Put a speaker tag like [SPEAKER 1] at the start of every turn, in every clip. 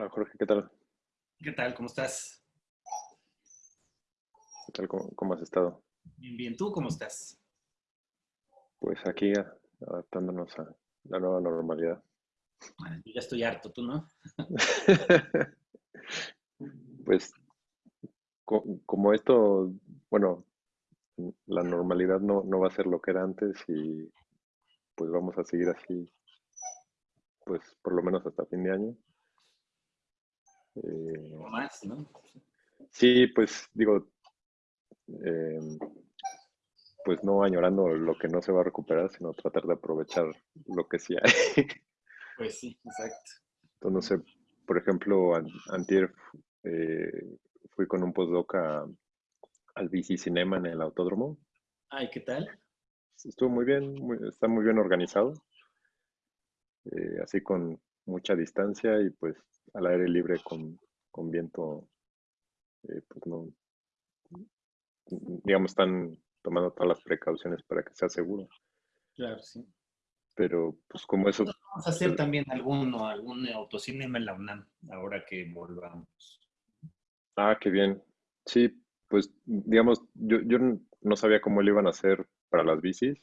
[SPEAKER 1] Hola Jorge, ¿qué tal?
[SPEAKER 2] ¿Qué tal? ¿Cómo estás?
[SPEAKER 1] ¿Qué tal? ¿Cómo, has estado?
[SPEAKER 2] Bien, bien. ¿Tú cómo estás?
[SPEAKER 1] Pues aquí adaptándonos a la nueva normalidad.
[SPEAKER 2] Bueno, yo ya estoy harto, ¿tú no?
[SPEAKER 1] pues como esto, bueno, la normalidad no, no va a ser lo que era antes y pues vamos a seguir así, pues por lo menos hasta fin de año.
[SPEAKER 2] Eh, más, ¿no?
[SPEAKER 1] Sí, pues digo, em, pues no añorando lo que no se va a recuperar, sino tratar de aprovechar lo que sí hay.
[SPEAKER 2] Pues sí, exacto.
[SPEAKER 1] Entonces, no sé, por ejemplo, antier eh, fui con un postdoc al bici cinema en el autódromo.
[SPEAKER 2] Ay, ¿qué tal?
[SPEAKER 1] Estuvo muy bien, está muy bien organizado. Eh, así con mucha distancia y pues al aire libre con, con viento, eh, pues no, digamos, están tomando todas las precauciones para que sea seguro.
[SPEAKER 2] Claro, sí.
[SPEAKER 1] Pero pues como eso...
[SPEAKER 2] Vamos a hacer también alguno, algún autocinema en la UNAM, ahora que volvamos.
[SPEAKER 1] Ah, qué bien. Sí, pues digamos, yo, yo no sabía cómo lo iban a hacer para las bicis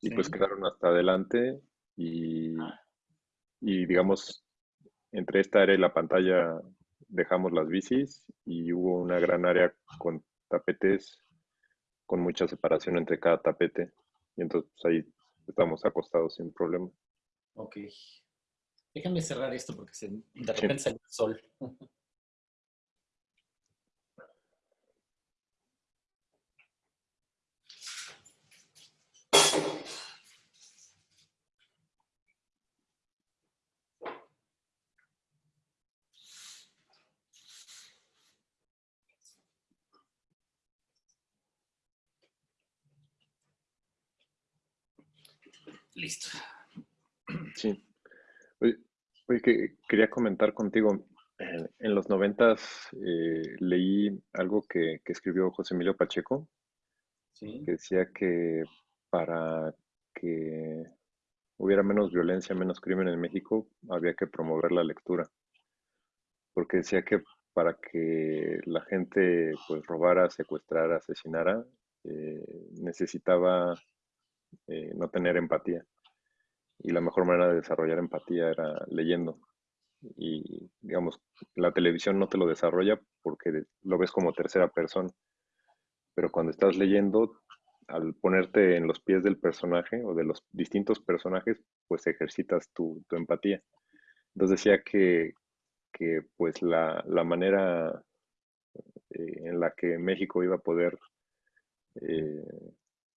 [SPEAKER 1] y pues quedaron hasta adelante y, ah. y digamos, entre esta área y la pantalla dejamos las bicis y hubo una gran área con tapetes con mucha separación entre cada tapete. Y entonces pues, ahí estamos acostados sin problema.
[SPEAKER 2] Ok. Déjame cerrar esto porque se, de repente sale el sol.
[SPEAKER 1] Sí. Oye, que quería comentar contigo. Eh, en los noventas eh, leí algo que, escribió José Emilio Pacheco, que decía que para que hubiera menos violencia, menos crimen en México, había que promover la lectura. Porque decía que para que la gente pues robara, secuestrara, asesinara, eh, necesitaba eh, no tener empatía. Y la mejor manera de desarrollar empatía era leyendo. Y, digamos, la televisión no te lo desarrolla porque lo ves como tercera persona. Pero cuando estás leyendo, al ponerte en los pies del personaje o de los distintos personajes, pues ejercitas tu, empatía. Entonces decía que, que pues la, manera eh, en la que México iba a poder eh,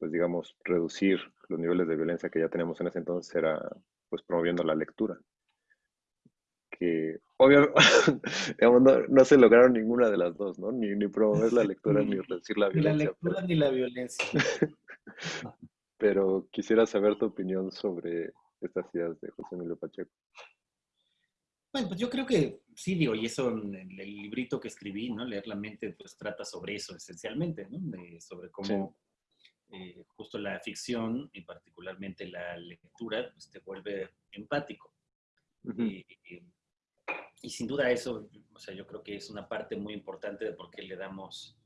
[SPEAKER 1] pues digamos, reducir los niveles de violencia que ya tenemos en ese entonces era pues promoviendo la lectura. Que obviamente no, se lograron ninguna de las dos, ¿no? Ni, ni promover la lectura ni reducir la violencia.
[SPEAKER 2] Ni la lectura ni la violencia.
[SPEAKER 1] pero quisiera saber tu opinión sobre estas ideas de José Emilio Pacheco.
[SPEAKER 2] Bueno, pues yo creo que sí, digo, y eso en el librito que escribí, ¿no? Leer la mente, pues trata sobre eso esencialmente, ¿no? sobre cómo eh, justo la ficción y particularmente la lectura, pues te vuelve empático. y, sin duda eso, o sea, yo creo que es una parte muy importante de por qué le damos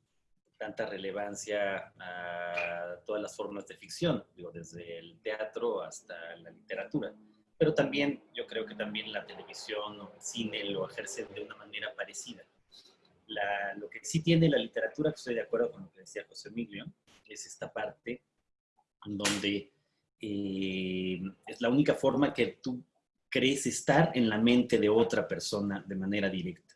[SPEAKER 2] tanta relevancia a todas las formas de ficción, digo, desde el teatro hasta la literatura. Pero también, yo creo que también la televisión o el cine lo ejercen de una manera parecida. lo que sí tiene la literatura, que estoy de acuerdo con lo que decía José Emilio, es esta parte donde eh, es la única forma que tú crees estar en la mente de otra persona de manera directa.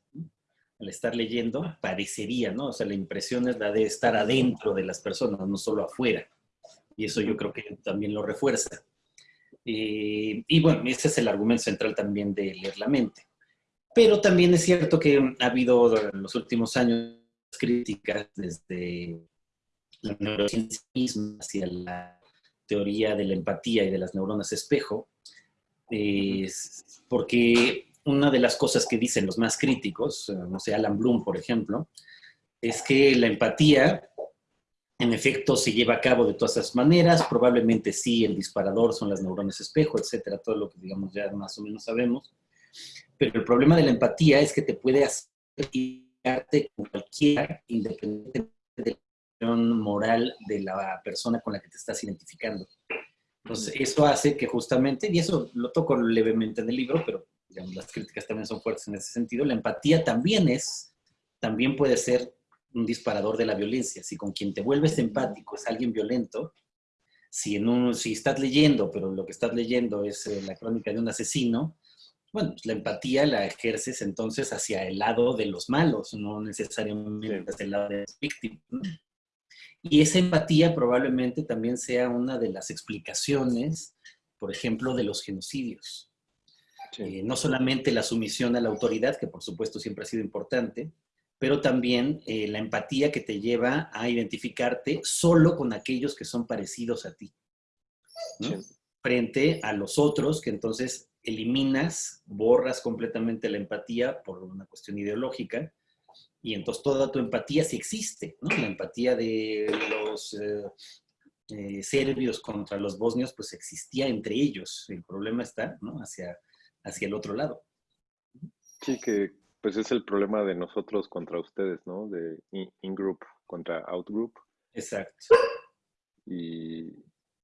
[SPEAKER 2] Al estar leyendo, parecería, ¿no? O sea, la impresión es la de estar adentro de las personas, no solo afuera. Y eso yo creo que también lo refuerza. Eh, y bueno, ese es el argumento central también de leer la mente. Pero también es cierto que ha habido en los últimos años críticas desde la neurociencia misma hacia la teoría de la empatía y de las neuronas espejo, porque una de las cosas que dicen los más críticos, eh, no sé, Alan Bloom, por ejemplo, es que la empatía, en efecto, se lleva a cabo de todas esas maneras, probablemente sí, el disparador son las neuronas espejo, etcétera, todo lo que, digamos, ya más o menos sabemos, Pero el problema de la empatía es que te puede hacer con cualquiera, independientemente de la moral de la persona con la que te estás identificando. Entonces, eso hace que justamente, y eso lo toco levemente en el libro, pero digamos, las críticas también son fuertes en ese sentido, la empatía también es, también puede ser un disparador de la violencia. Si con quien te vuelves empático es alguien violento, si, en un, si estás leyendo, pero lo que estás leyendo es eh, la crónica de un asesino, bueno, pues la empatía la ejerces entonces hacia el lado de los malos, no necesariamente hacia el lado de las víctimas. Y esa empatía probablemente también sea una de las explicaciones, por ejemplo, de los genocidios. Eh, no solamente la sumisión a la autoridad, que por supuesto siempre ha sido importante, pero también eh, la empatía que te lleva a identificarte solo con aquellos que son parecidos a ti. Frente a los otros que entonces eliminas, borras completamente la empatía por una cuestión ideológica, y entonces toda tu empatía sí existe, ¿no? La empatía de los eh, eh, serbios contra los bosnios, pues existía entre ellos. El problema está, ¿no? Hacia, hacia el otro lado.
[SPEAKER 1] Sí, que pues es el problema de nosotros contra ustedes, ¿no? De in-group contra out-group.
[SPEAKER 2] Exacto.
[SPEAKER 1] Y,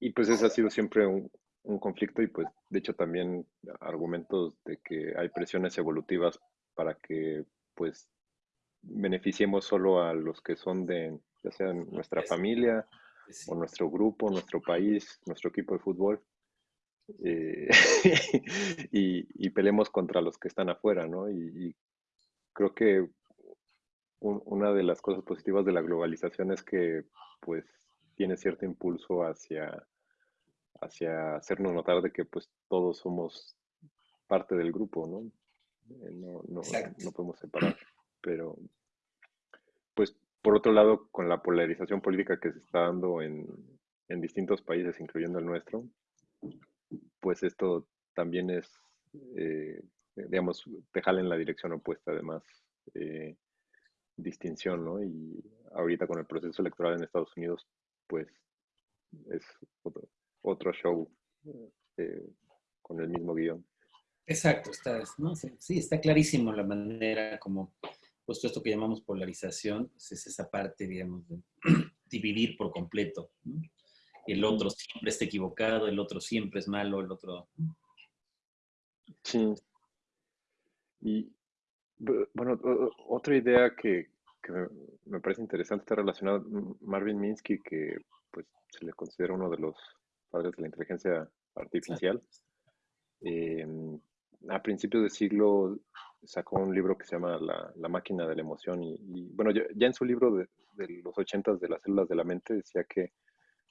[SPEAKER 1] y, pues ese ha sido siempre un, un conflicto y pues de hecho también argumentos de que hay presiones evolutivas para que pues beneficiemos solo a los que son de ya sea nuestra familia o nuestro grupo, nuestro país, nuestro equipo de fútbol. Eh, y, y, pelemos contra los que están afuera, ¿no? Y, creo que una de las cosas positivas de la globalización es que pues tiene cierto impulso hacia hacia hacernos notar de que pues todos somos parte del grupo, ¿no? Eh, no, no, no, podemos separar. Pero, pues, por otro lado, con la polarización política que se está dando en, en distintos países, incluyendo el nuestro, pues esto también es, eh, digamos, te jala en la dirección opuesta, además, eh, distinción, ¿no? Y ahorita con el proceso electoral en Estados Unidos, pues es otro show eh, con el mismo guion.
[SPEAKER 2] Exacto, está, ¿no? sí, está clarísimo la manera como, puesto esto que llamamos polarización, pues, es esa parte, digamos, de dividir por completo. El otro siempre está equivocado, el otro siempre es malo, el otro...
[SPEAKER 1] Sí. Y bueno, otra idea que, que me parece interesante está relacionada Marvin Minsky, que pues se le considera uno de los padres de la inteligencia artificial. Em, a principios del siglo sacó un libro que se llama La, máquina de la emoción y, bueno, ya, en su libro de, los ochentas de las células de la mente decía que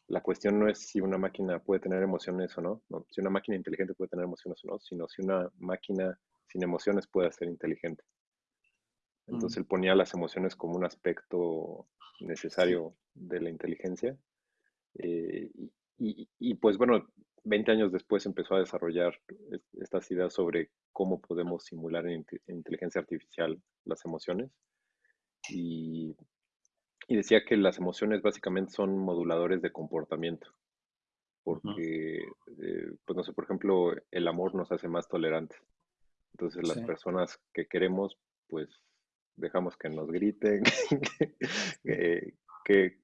[SPEAKER 1] la cuestión no es si una máquina puede tener emociones o no, no, si una máquina inteligente puede tener emociones o no, sino si una máquina sin emociones puede ser inteligente. Entonces mm. él ponía las emociones como un aspecto necesario de la inteligencia. Eh, y, pues bueno, 20 años después empezó a desarrollar estas ideas sobre cómo podemos simular en, inteligencia artificial las emociones. Y, decía que las emociones básicamente son moduladores de comportamiento. Porque, eh, pues no sé, por ejemplo, el amor nos hace más tolerantes. Entonces las personas que queremos, pues dejamos que nos griten, que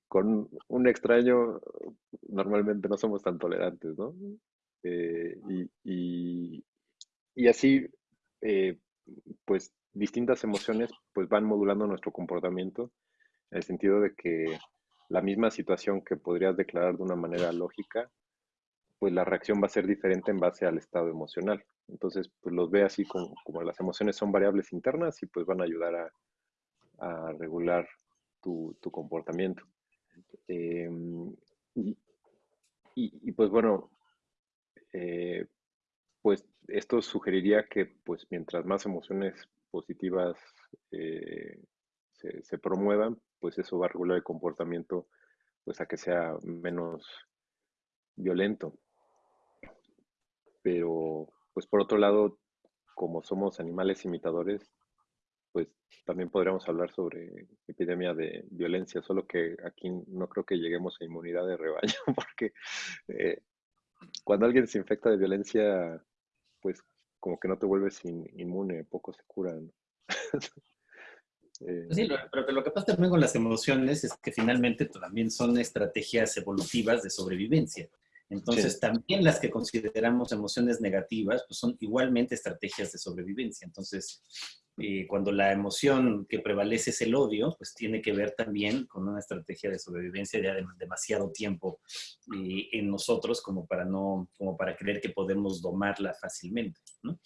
[SPEAKER 1] con un extraño normalmente no somos tan tolerantes, ¿no? Eh, y, así, eh, pues distintas emociones pues van modulando nuestro comportamiento en el sentido de que la misma situación que podrías declarar de una manera lógica, pues la reacción va a ser diferente en base al estado emocional. Entonces, pues los ve así como, como las emociones son variables internas y pues van a ayudar a, a regular tu, comportamiento. Em, y, pues bueno, eh, pues esto sugeriría que pues mientras más emociones positivas eh, se, promuevan, pues eso va a regular el comportamiento pues a que sea menos violento. Pero pues por otro lado, como somos animales imitadores, pues también podríamos hablar sobre epidemia de violencia, solo que aquí no creo que lleguemos a inmunidad de rebaño, porque eh, cuando alguien se infecta de violencia, pues como que no te vuelves inmune, poco se curan.
[SPEAKER 2] Eh, sí, pero lo que pasa también con las emociones es que finalmente también son estrategias evolutivas de sobrevivencia. Entonces, también las que consideramos emociones negativas, pues son igualmente estrategias de sobrevivencia. Entonces, eh, cuando la emoción que prevalece es el odio, pues tiene que ver también con una estrategia de sobrevivencia de demasiado tiempo eh, en nosotros como para, no, como para creer que podemos domarla fácilmente. ¿no?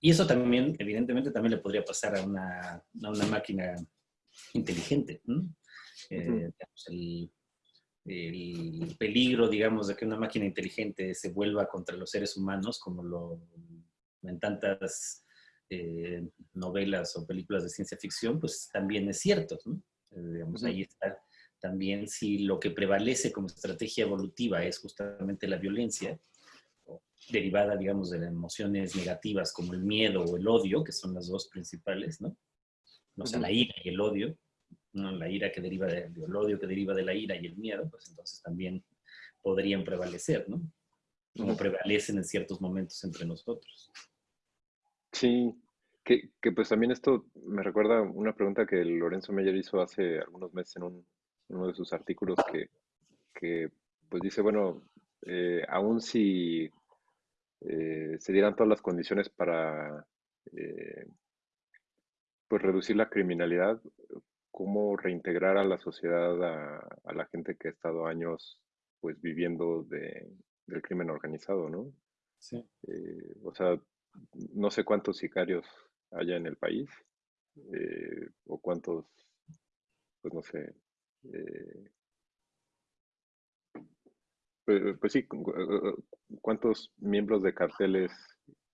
[SPEAKER 2] Y eso también, evidentemente, también le podría pasar a una, a una máquina inteligente. Eh, el, el, peligro, digamos, de que una máquina inteligente se vuelva contra los seres humanos, como lo en tantas eh, novelas o películas de ciencia ficción, pues también es cierto. Eh, digamos, ahí está también si lo que prevalece como estrategia evolutiva es justamente la violencia, derivada, digamos, de las emociones negativas como el miedo o el odio, que son las dos principales, ¿no? O sea, la ira y el odio, ¿no? La ira que deriva del odio que deriva de la ira y el miedo, pues entonces también podrían prevalecer, ¿no? Como prevalecen en ciertos momentos entre nosotros.
[SPEAKER 1] Sí, que, que, pues también esto me recuerda una pregunta que Lorenzo Meyer hizo hace algunos meses en, un, uno de sus artículos que, que pues dice, bueno, eh, aún si eh, se dieran todas las condiciones para eh, pues reducir la criminalidad, cómo reintegrar a la sociedad a, la gente que ha estado años pues viviendo de, del crimen organizado, ¿no? Sí. Eh, o sea, no sé cuántos sicarios haya en el país o cuántos, pues no sé, pues, pues, sí, ¿cuántos miembros de carteles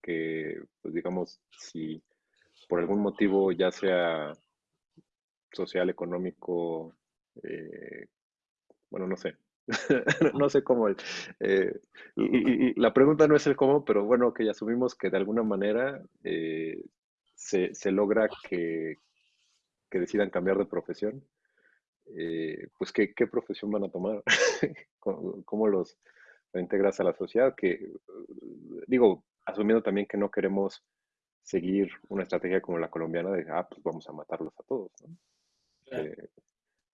[SPEAKER 1] que, pues digamos, si por algún motivo, ya sea social, económico, eh, bueno, no sé, no sé cómo. Eh, la pregunta no es el cómo, pero bueno, que ya asumimos que de alguna manera eh, se, se, logra que, que, decidan cambiar de profesión. Eh, pues ¿qué, ¿qué, profesión van a tomar, ¿Cómo, los integras a la sociedad, que digo, asumiendo también que no queremos seguir una estrategia como la colombiana de, ah, pues vamos a matarlos a todos, eh,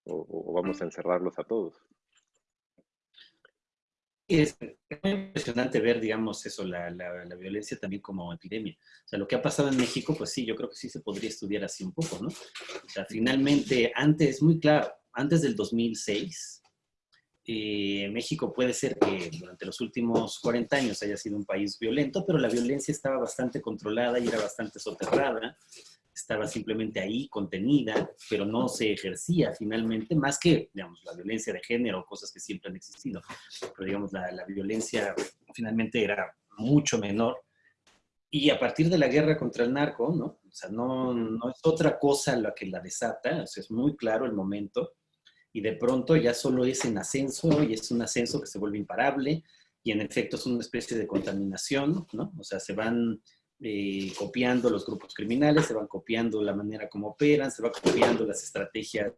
[SPEAKER 1] o, vamos a encerrarlos a todos.
[SPEAKER 2] Es muy impresionante ver, digamos, eso, la, la, la, violencia también como epidemia. O sea, lo que ha pasado en México, pues sí, yo creo que sí se podría estudiar así un poco, ¿no? O sea, finalmente, antes, muy claro, antes del 2006, eh, México puede ser que durante los últimos 40 años haya sido un país violento, pero la violencia estaba bastante controlada y era bastante soterrada, estaba simplemente ahí, contenida, pero no se ejercía finalmente, más que, digamos, la violencia de género, cosas que siempre han existido. Pero, digamos, la, la violencia finalmente era mucho menor. Y a partir de la guerra contra el narco, ¿no? O sea, no, no es otra cosa la que la desata, o sea, es muy claro el momento y de pronto ya solo es en ascenso y es un ascenso que se vuelve imparable y en efecto es una especie de contaminación, ¿no? O sea, se van eh, copiando los grupos criminales, se van copiando la manera como operan, se van copiando las estrategias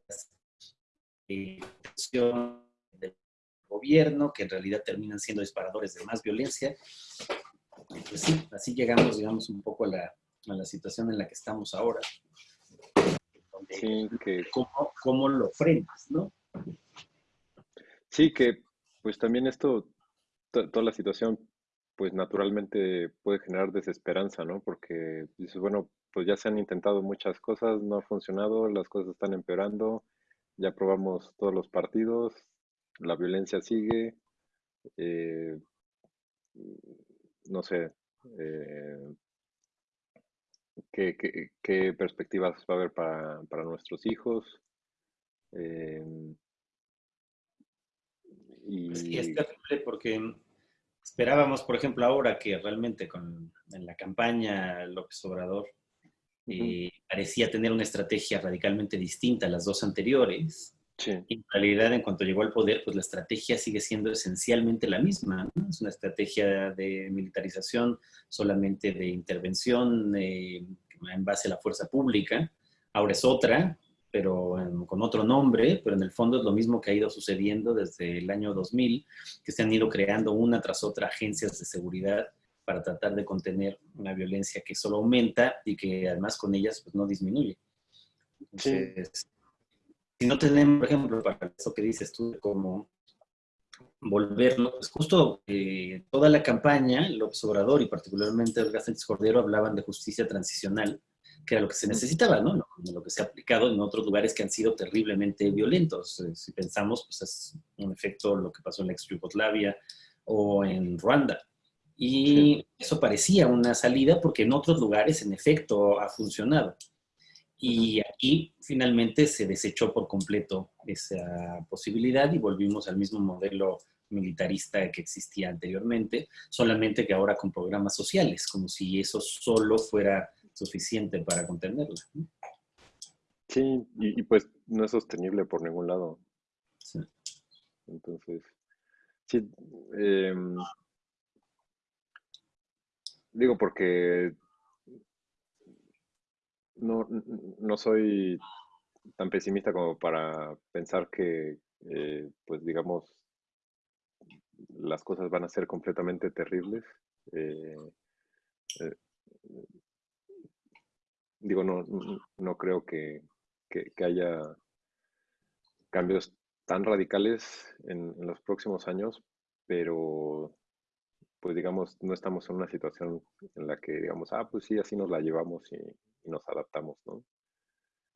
[SPEAKER 2] de del gobierno, que en realidad terminan siendo disparadores de más violencia. Pues sí, así llegamos, digamos, un poco a la, a la situación en la que estamos ahora
[SPEAKER 1] sí, que...
[SPEAKER 2] ¿Cómo, lo frenas, no?
[SPEAKER 1] Sí, que pues también esto, toda la situación, pues naturalmente puede generar desesperanza, ¿no? Porque dices, bueno, pues ya se han intentado muchas cosas, no ha funcionado, las cosas están empeorando, ya probamos todos los partidos, la violencia sigue, eh, no sé, eh, qué, perspectivas va a haber para, nuestros hijos.
[SPEAKER 2] Em, pues y... es terrible porque esperábamos, por ejemplo, ahora que realmente con, en la campaña López Obrador eh, parecía tener una estrategia radicalmente distinta a las dos anteriores. En realidad, en cuanto llegó al poder, pues la estrategia sigue siendo esencialmente la misma. Es una estrategia de militarización, solamente de intervención eh, en base a la fuerza pública. Ahora es otra, pero con otro nombre, pero en el fondo es lo mismo que ha ido sucediendo desde el año 2000, que se han ido creando una tras otra agencias de seguridad para tratar de contener una violencia que solo aumenta y que además con ellas pues, no disminuye. Entonces, si no tenemos, por ejemplo, para eso que dices tú, como volverlo, pues justo eh, toda la campaña, el Obrador y particularmente el Sánchez Cordero hablaban de justicia transicional, que era lo que se necesitaba, ¿no? Lo, que se ha aplicado en otros lugares que han sido terriblemente violentos. Eh, si pensamos, pues es un efecto lo que pasó en la ex Yugoslavia o en Ruanda. Y eso parecía una salida porque en otros lugares, en efecto, ha funcionado. Y aquí finalmente se desechó por completo esa posibilidad y volvimos al mismo modelo militarista que existía anteriormente, solamente que ahora con programas sociales, como si eso solo fuera suficiente para contenerla.
[SPEAKER 1] Sí, y, pues no es sostenible por ningún lado. Sí. Entonces, sí, em, digo porque no, no soy tan pesimista como para pensar que, eh, pues digamos, las cosas van a ser completamente terribles. Eh, eh, digo, no, no creo que, haya cambios tan radicales en, los próximos años, pero pues digamos, no estamos en una situación en la que digamos, ah, pues sí, así nos la llevamos y, nos adaptamos, ¿no?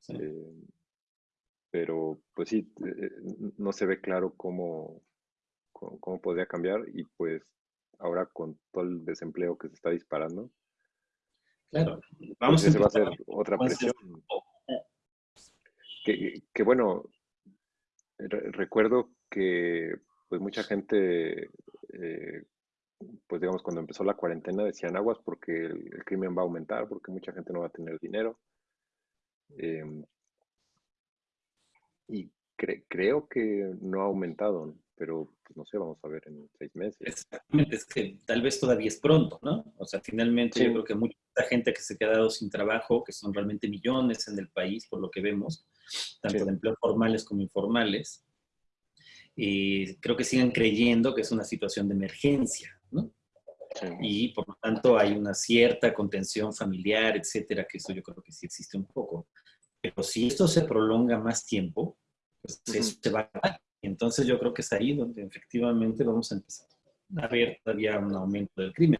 [SPEAKER 1] Eh, pero pues sí, no se ve claro cómo, cómo, podría cambiar y pues ahora con todo el desempleo que se está disparando,
[SPEAKER 2] Claro,
[SPEAKER 1] pues, vamos a va a ser otra presión. Que, bueno, recuerdo que pues mucha gente, eh, pues digamos, cuando empezó la cuarentena decían aguas porque el, crimen va a aumentar, porque mucha gente no va a tener dinero. Em, y creo que no ha aumentado pero pues, no sé, vamos a ver en seis meses.
[SPEAKER 2] Exactamente, es que tal vez todavía es pronto, ¿no? O sea, finalmente yo creo que mucha gente que se ha quedado sin trabajo, que son realmente millones en el país, por lo que vemos, tanto de empleos formales como informales, y creo que siguen creyendo que es una situación de emergencia, ¿no? Y por lo tanto hay una cierta contención familiar, etcétera, que eso yo creo que sí existe un poco. Pero si esto se prolonga más tiempo, pues eso se va a entonces yo creo que es ahí donde efectivamente vamos a empezar a ver todavía un aumento del crimen.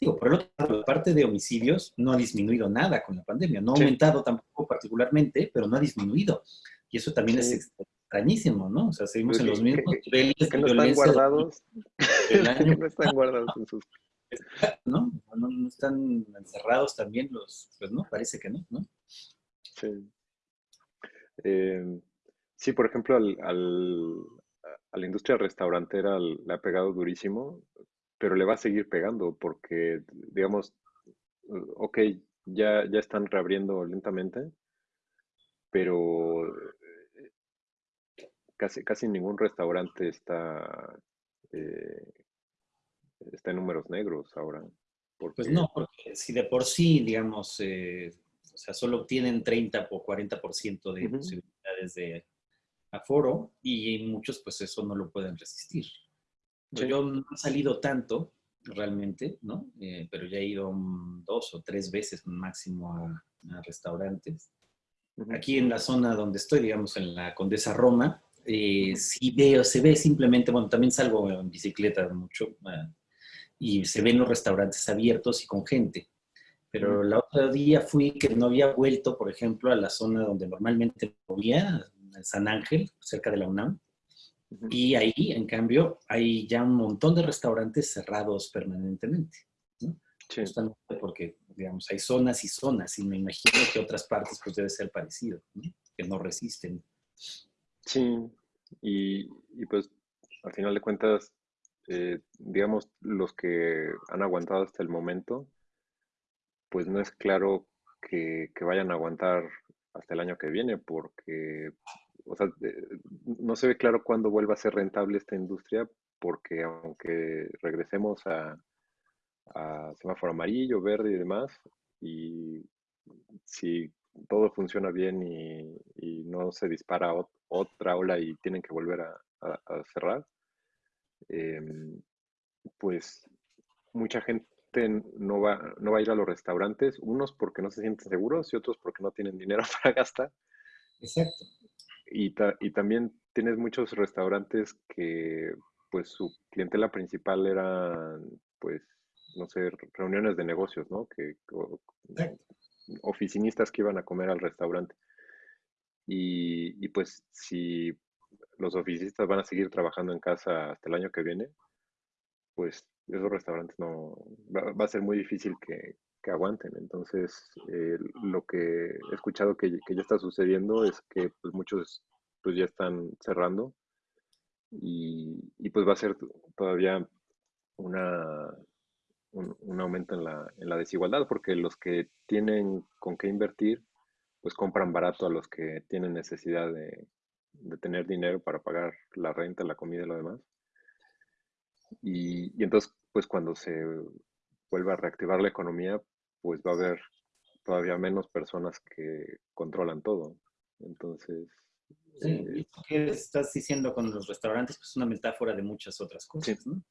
[SPEAKER 2] Digo, por el otro lado, la parte de homicidios no ha disminuido nada con la pandemia, no ha aumentado tampoco particularmente, pero no ha disminuido. Y eso también es extrañísimo, ¿no? O sea, seguimos en los mismos niveles
[SPEAKER 1] que no están guardados, que no están guardados en sus...
[SPEAKER 2] ¿No? ¿no? ¿no? están encerrados también los, pues no, parece que no, ¿no?
[SPEAKER 1] Sí. Eh, Sí, por ejemplo, al, a la industria restaurantera le ha pegado durísimo, pero le va a seguir pegando porque, digamos, ok, ya, ya están reabriendo lentamente, pero eh, casi, casi ningún restaurante está, eh, está en números negros ahora.
[SPEAKER 2] Pues no, porque si de por sí, digamos, eh, o sea, solo obtienen 30 o 40% de posibilidades de aforo y muchos pues eso no lo pueden resistir. Yo no he salido tanto realmente, ¿no? Eh, pero ya he ido dos o tres veces máximo a, restaurantes. Aquí en la zona donde estoy, digamos en la Condesa Roma, eh, sí veo, se ve simplemente, bueno, también salgo en bicicleta mucho ah, y se ven los restaurantes abiertos y con gente. Pero el otro día fui que no había vuelto, por ejemplo, a la zona donde normalmente movía, San Ángel, cerca de la UNAM. Y ahí, en cambio, hay ya un montón de restaurantes cerrados permanentemente. ¿no? porque, digamos, hay zonas y zonas y me imagino que otras partes pues debe ser parecido, que no resisten.
[SPEAKER 1] Sí, y, pues al final de cuentas, eh, digamos, los que han aguantado hasta el momento, pues no es claro que, que vayan a aguantar hasta el año que viene, porque o sea, no se ve claro cuándo vuelva a ser rentable esta industria, porque aunque regresemos a, semáforo amarillo, verde y demás, y si todo funciona bien y, no se dispara otra ola y tienen que volver a, cerrar, em, pues mucha gente no va, no va a ir a los restaurantes, unos porque no se sienten seguros y otros porque no tienen dinero para gastar.
[SPEAKER 2] Exacto.
[SPEAKER 1] Y, y también tienes muchos restaurantes que pues su clientela principal era pues no sé, reuniones de negocios, ¿no? Que, oficinistas que iban a comer al restaurante. Y, y, pues si los oficinistas van a seguir trabajando en casa hasta el año que viene, pues esos restaurantes no, va, a ser muy difícil que, que aguanten. Entonces, eh, lo que he escuchado que, que, ya está sucediendo es que pues, muchos pues ya están cerrando y, y pues va a ser todavía una, un, aumento en la, en la, desigualdad, porque los que tienen con qué invertir, pues compran barato a los que tienen necesidad de, de tener dinero para pagar la renta, la comida y lo demás. Y, y, entonces, pues cuando se vuelva a reactivar la economía, pues va a haber todavía menos personas que controlan todo. Entonces...
[SPEAKER 2] Sí, eh, ¿qué estás diciendo con los restaurantes? Pues una metáfora de muchas otras cosas, ¿no?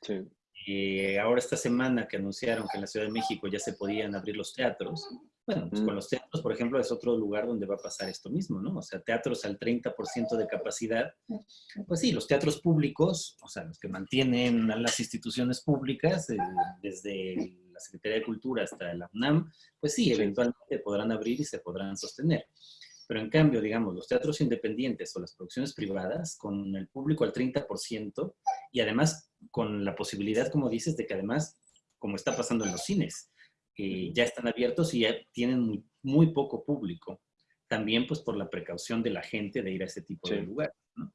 [SPEAKER 1] sí.
[SPEAKER 2] Eh, ahora esta semana que anunciaron que en la Ciudad de México ya se podían abrir los teatros, bueno, pues con los teatros, por ejemplo, es otro lugar donde va a pasar esto mismo, ¿no? O sea, teatros al 30% de capacidad. Pues sí, los teatros públicos, o sea, los que mantienen a las instituciones públicas, eh, desde la Secretaría de Cultura hasta la UNAM, pues sí, eventualmente podrán abrir y se podrán sostener. Pero en cambio, digamos, los teatros independientes o las producciones privadas, con el público al 30% y además con la posibilidad, como dices, de que además, como está pasando en los cines, eh, ya están abiertos y ya tienen muy, poco público. También pues por la precaución de la gente de ir a ese tipo de lugares. ¿no?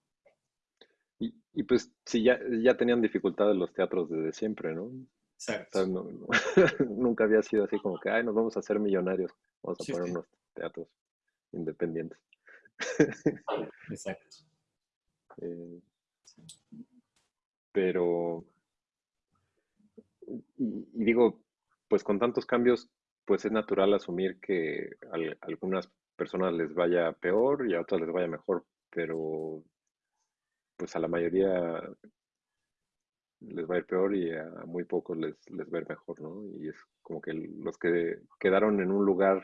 [SPEAKER 1] Y, pues sí, ya, ya tenían dificultades los teatros desde siempre, ¿no?
[SPEAKER 2] Exacto.
[SPEAKER 1] nunca había sido así como que, ay, nos vamos a hacer millonarios, vamos a poner unos teatros independientes.
[SPEAKER 2] Exacto.
[SPEAKER 1] Eh, pero, y, digo, pues con tantos cambios, pues es natural asumir que a, algunas personas les vaya peor y a otras les vaya mejor, pero pues a la mayoría les va a ir peor y a muy pocos les, les va a ir mejor, ¿no? Y es como que los que quedaron en un lugar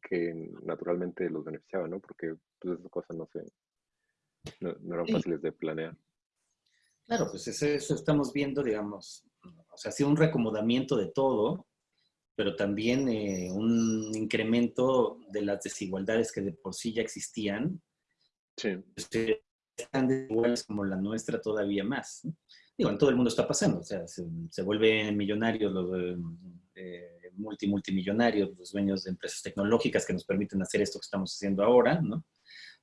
[SPEAKER 1] que naturalmente los beneficiaba, ¿no? Porque pues, esas cosas no, se, no, eran fáciles de planear.
[SPEAKER 2] Claro, pues eso, estamos viendo, digamos, o sea, ha sido un reacomodamiento de todo, pero también eh, un incremento de las desigualdades que de por sí ya existían.
[SPEAKER 1] Sí.
[SPEAKER 2] Este, tan desiguales como la nuestra todavía más. Digo, en todo el mundo está pasando, o sea, se, se vuelven millonarios los eh, multi, multimillonarios, los dueños de empresas tecnológicas que nos permiten hacer esto que estamos haciendo ahora, ¿no?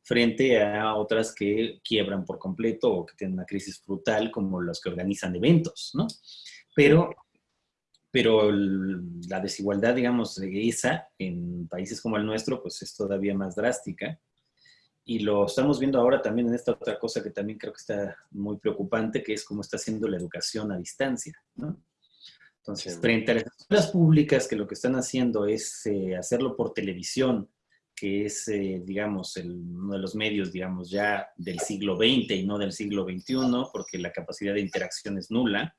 [SPEAKER 2] Frente a otras que quiebran por completo o que tienen una crisis brutal, como los que organizan eventos, ¿no? Pero, pero la desigualdad, digamos, esa en países como el nuestro, pues es todavía más drástica. Y lo estamos viendo ahora también en esta otra cosa que también creo que está muy preocupante, que es cómo está haciendo la educación a distancia, ¿no? Entonces, frente a las escuelas públicas que lo que están haciendo es eh, hacerlo por televisión, que es, eh, digamos, uno de los medios, digamos, ya del siglo XX y no del siglo XXI, porque la capacidad de interacción es nula,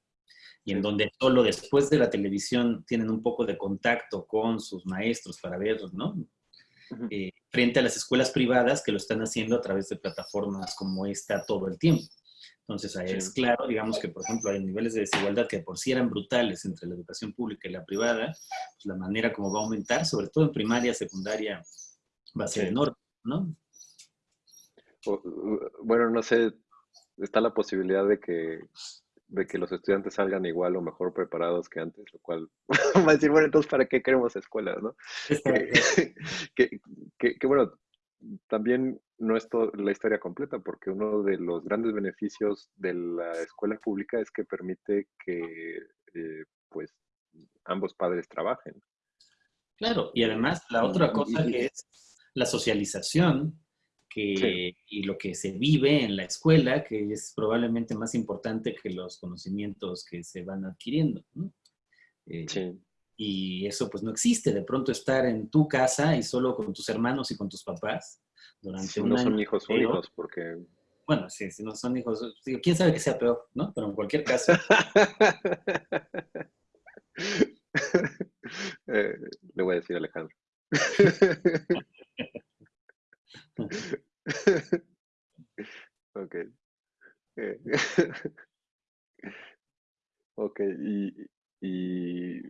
[SPEAKER 2] y en donde solo después de la televisión tienen un poco de contacto con sus maestros para ver, ¿no? Eh, frente a las escuelas privadas que lo están haciendo a través de plataformas como esta todo el tiempo. Entonces, ahí es claro, digamos que, por ejemplo, hay niveles de desigualdad que por sí eran brutales entre la educación pública y la privada, pues la manera como va a aumentar, sobre todo en primaria, secundaria, va a ser enorme, ¿no?
[SPEAKER 1] Bueno, no sé, está la posibilidad de que, de que los estudiantes salgan igual o mejor preparados que antes, lo cual va a decir, bueno, entonces, ¿para qué queremos escuelas, no? que, que, bueno, también no es la historia completa, porque uno de los grandes beneficios de la escuela pública es que permite que eh, pues ambos padres trabajen.
[SPEAKER 2] Claro, y además la otra cosa que es la socialización que, y lo que se vive en la escuela, que es probablemente más importante que los conocimientos que se van adquiriendo.
[SPEAKER 1] Eh, sí.
[SPEAKER 2] Y eso pues no existe, de pronto estar en tu casa y solo con tus hermanos y con tus papás durante
[SPEAKER 1] si no son hijos únicos, porque...
[SPEAKER 2] Bueno, sí, si no son hijos, quién sabe que sea peor, ¿no? Pero en cualquier caso.
[SPEAKER 1] Eh, le voy a decir a Alejandro. ok. Eh, ok, y, y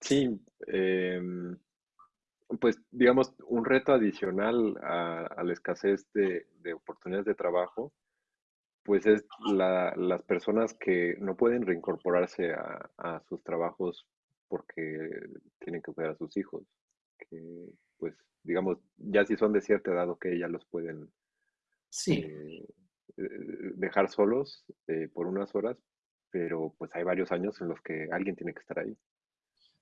[SPEAKER 1] sí, em, pues digamos, un reto adicional a, la escasez de, oportunidades de trabajo, pues es las personas que no pueden reincorporarse a, sus trabajos porque tienen que cuidar a sus hijos, pues digamos, ya si son de cierta edad, que ya los pueden
[SPEAKER 2] sí.
[SPEAKER 1] Eh, eh, dejar solos eh, por unas horas, pero pues hay varios años en los que alguien tiene que estar ahí.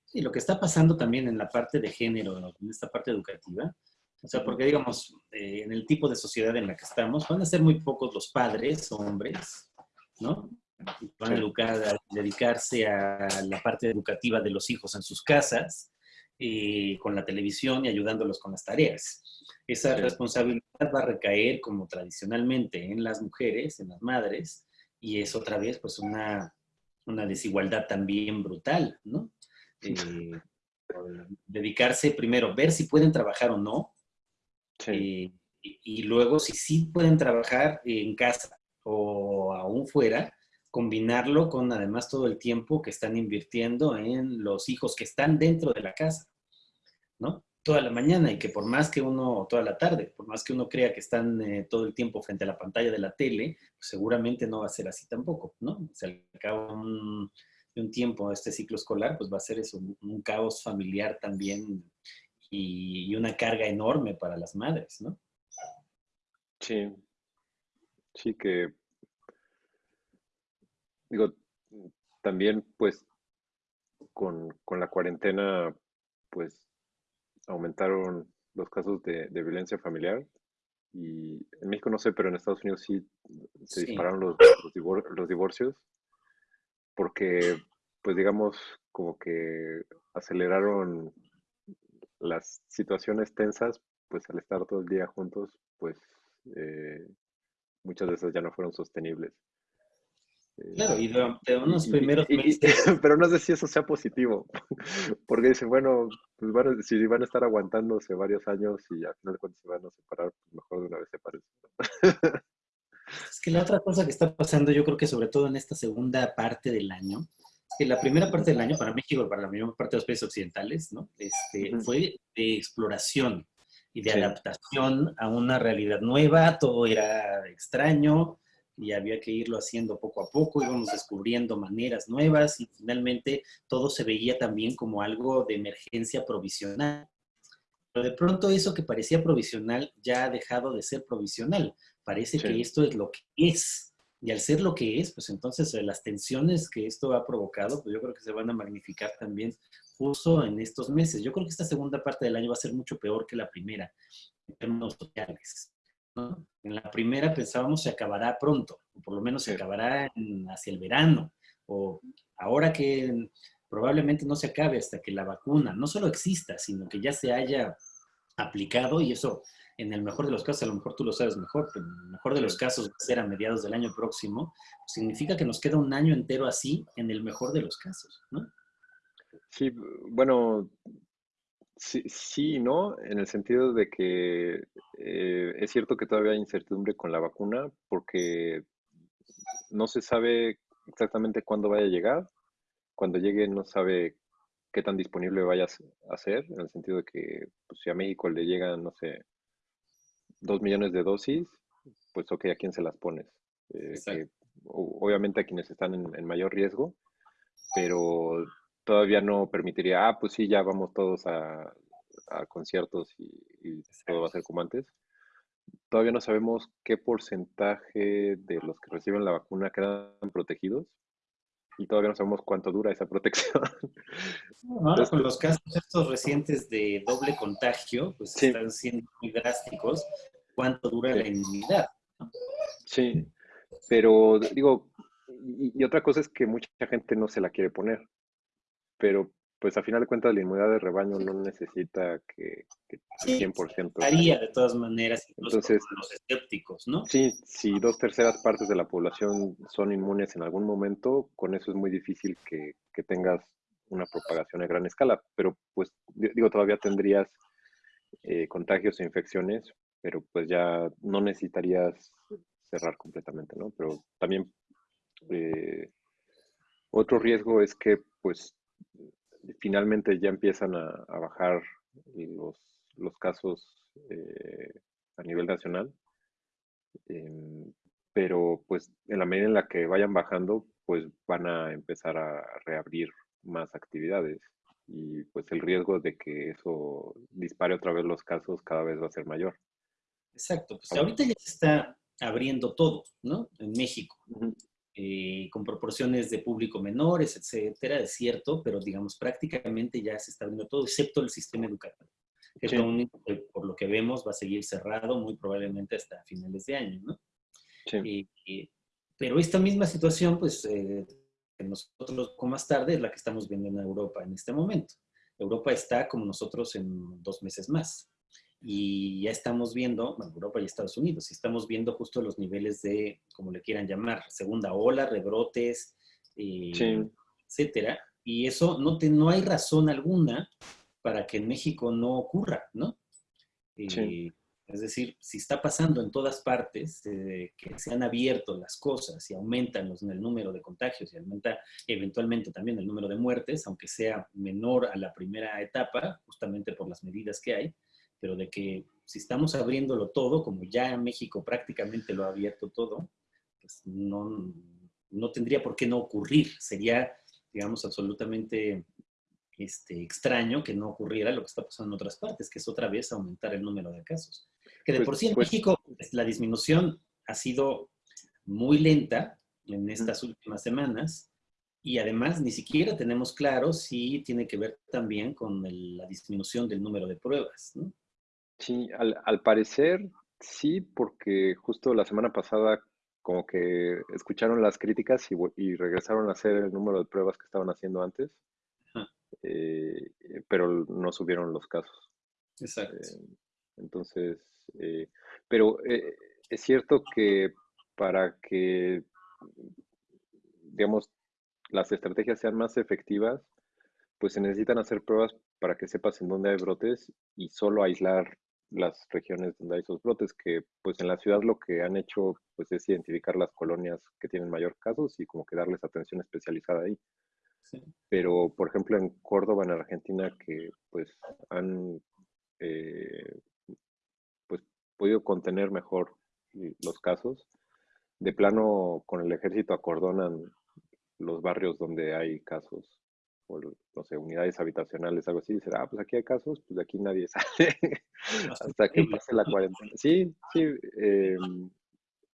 [SPEAKER 2] Sí, lo que está pasando también en la parte de género, en esta parte educativa, o sea, porque digamos, eh, en el tipo de sociedad en la que estamos, van a ser muy pocos los padres, hombres, ¿no? Van a, educar, a dedicarse a la parte educativa de los hijos en sus casas, y con la televisión y ayudándolos con las tareas. Esa responsabilidad va a recaer, como tradicionalmente, en las mujeres, en las madres, y es otra vez pues una, una desigualdad también brutal, ¿no? Eh, dedicarse primero, ver si pueden trabajar o no, eh, y, luego si sí pueden trabajar en casa o aún fuera, combinarlo con además todo el tiempo que están invirtiendo en los hijos que están dentro de la casa, ¿no? Toda la mañana y que por más que uno, toda la tarde, por más que uno crea que están eh, todo el tiempo frente a la pantalla de la tele, pues seguramente no va a ser así tampoco, ¿no? Se acaba un, de un tiempo este ciclo escolar, pues va a ser eso, un, caos familiar también y, una carga enorme para las madres, ¿no?
[SPEAKER 1] Sí, sí que, digo, también pues con, la cuarentena, pues aumentaron los casos de, violencia familiar y en México no sé, pero en Estados Unidos sí se dispararon los, los, divorcios porque, pues digamos, como que aceleraron las situaciones tensas, pues al estar todo el día juntos, pues eh, muchas de esas ya no fueron sostenibles.
[SPEAKER 2] Claro, y de unos primeros
[SPEAKER 1] meses... pero no sé si eso sea positivo, porque dicen, bueno, pues van si van a estar aguantándose varios años y al final cuentas se van a separar, pues mejor de una vez separarse.
[SPEAKER 2] Es que la otra cosa que está pasando, yo creo que sobre todo en esta segunda parte del año, es que la primera parte del año para México y para la mayor parte de los países occidentales, ¿no? Este, Fue de exploración y de adaptación a una realidad nueva, todo era extraño y había que irlo haciendo poco a poco, íbamos descubriendo maneras nuevas y finalmente todo se veía también como algo de emergencia provisional. Pero de pronto eso que parecía provisional ya ha dejado de ser provisional. Parece que esto es lo que es. Y al ser lo que es, pues entonces eh, las tensiones que esto ha provocado, pues yo creo que se van a magnificar también justo en estos meses. Yo creo que esta segunda parte del año va a ser mucho peor que la primera en términos sociales. En la primera pensábamos se acabará pronto, o por lo menos se acabará hacia el verano, o ahora que probablemente no se acabe hasta que la vacuna no solo exista, sino que ya se haya aplicado y eso en el mejor de los casos, a lo mejor tú lo sabes mejor, pero en el mejor de los casos va a ser a mediados del año próximo, significa que nos queda un año entero así, en el mejor de los casos, ¿no?
[SPEAKER 1] Sí, bueno, sí, sí no, en el sentido de que eh, es cierto que todavía hay incertidumbre con la vacuna, porque no se sabe exactamente cuándo vaya a llegar, cuando llegue no sabe qué tan disponible vaya a ser, en el sentido de que pues, si a México le llegan, no sé, dos millones de dosis, pues ok, ¿a quién se las pones? Eh, obviamente a quienes están en, mayor riesgo, pero todavía no permitiría, ah, pues sí, ya vamos todos a, conciertos y, todo va a ser como antes. Todavía no sabemos qué porcentaje de los que reciben la vacuna quedan protegidos y todavía no sabemos cuánto dura esa protección.
[SPEAKER 2] ahora con los casos estos recientes de doble contagio, pues están siendo muy drásticos, cuánto dura la inmunidad.
[SPEAKER 1] Sí, pero digo, y, otra cosa es que mucha gente no se la quiere poner, pero pues a final de cuentas la inmunidad de rebaño no necesita que, que 100%.
[SPEAKER 2] Haría de todas maneras, Entonces, los escépticos, ¿no?
[SPEAKER 1] Sí, si dos terceras partes de la población son inmunes en algún momento, con eso es muy difícil que, tengas una propagación a gran escala, pero pues digo, todavía tendrías eh, contagios e infecciones, pero pues ya no necesitarías cerrar completamente, ¿no? Pero también eh, otro riesgo es que pues finalmente ya empiezan a, bajar los, los casos eh, a nivel nacional, em, pero pues en la medida en la que vayan bajando, pues van a empezar a reabrir más actividades y pues el riesgo de que eso dispare otra vez los casos cada vez va a ser mayor.
[SPEAKER 2] Exacto, pues ahorita ya se está abriendo todo, ¿no? En México, eh, con proporciones de público menores, etcétera, es cierto, pero digamos prácticamente ya se está abriendo todo, excepto el sistema educativo, que es lo único que por lo que vemos va a seguir cerrado muy probablemente hasta finales de año, ¿no? Sí. pero esta misma situación, pues eh, nosotros como más tarde es la que estamos viendo en Europa en este momento. Europa está como nosotros en dos meses más. Y ya estamos viendo, bueno, Europa y Estados Unidos, y estamos viendo justo los niveles de, como le quieran llamar, segunda ola, rebrotes, eh, etcétera. Y eso no, te, no hay razón alguna para que en México no ocurra, ¿no? Eh, es decir, si está pasando en todas partes, eh, que se han abierto las cosas y aumentan los, el número de contagios y aumenta eventualmente también el número de muertes, aunque sea menor a la primera etapa, justamente por las medidas que hay, pero de que si estamos abriéndolo todo, como ya México prácticamente lo ha abierto todo, pues no, no tendría por qué no ocurrir. Sería, digamos, absolutamente este, extraño que no ocurriera lo que está pasando en otras partes, que es otra vez aumentar el número de casos. Que de pues, por sí en pues México pues, la disminución ha sido muy lenta en estas últimas semanas y además ni siquiera tenemos claro si tiene que ver también con la disminución del número de pruebas.
[SPEAKER 1] Sí, al, parecer sí, porque justo la semana pasada como que escucharon las críticas y, regresaron a hacer el número de pruebas que estaban haciendo antes, eh, pero no subieron los casos.
[SPEAKER 2] Exacto. Eh,
[SPEAKER 1] entonces, eh, pero eh, es cierto que para que, digamos, las estrategias sean más efectivas, pues se necesitan hacer pruebas para que sepas en dónde hay brotes y solo aislar las regiones donde hay esos brotes, que pues en la ciudad lo que han hecho pues es identificar las colonias que tienen mayor casos y como que darles atención especializada ahí. Pero, por ejemplo, en Córdoba, en Argentina, que pues han eh, podido contener mejor los casos. De plano, con el ejército acordonan los barrios donde hay casos, o no sé, unidades habitacionales, algo así, y dicen, ah, pues aquí hay casos, pues de aquí nadie sale hasta que pase la cuarentena. Sí, sí, em,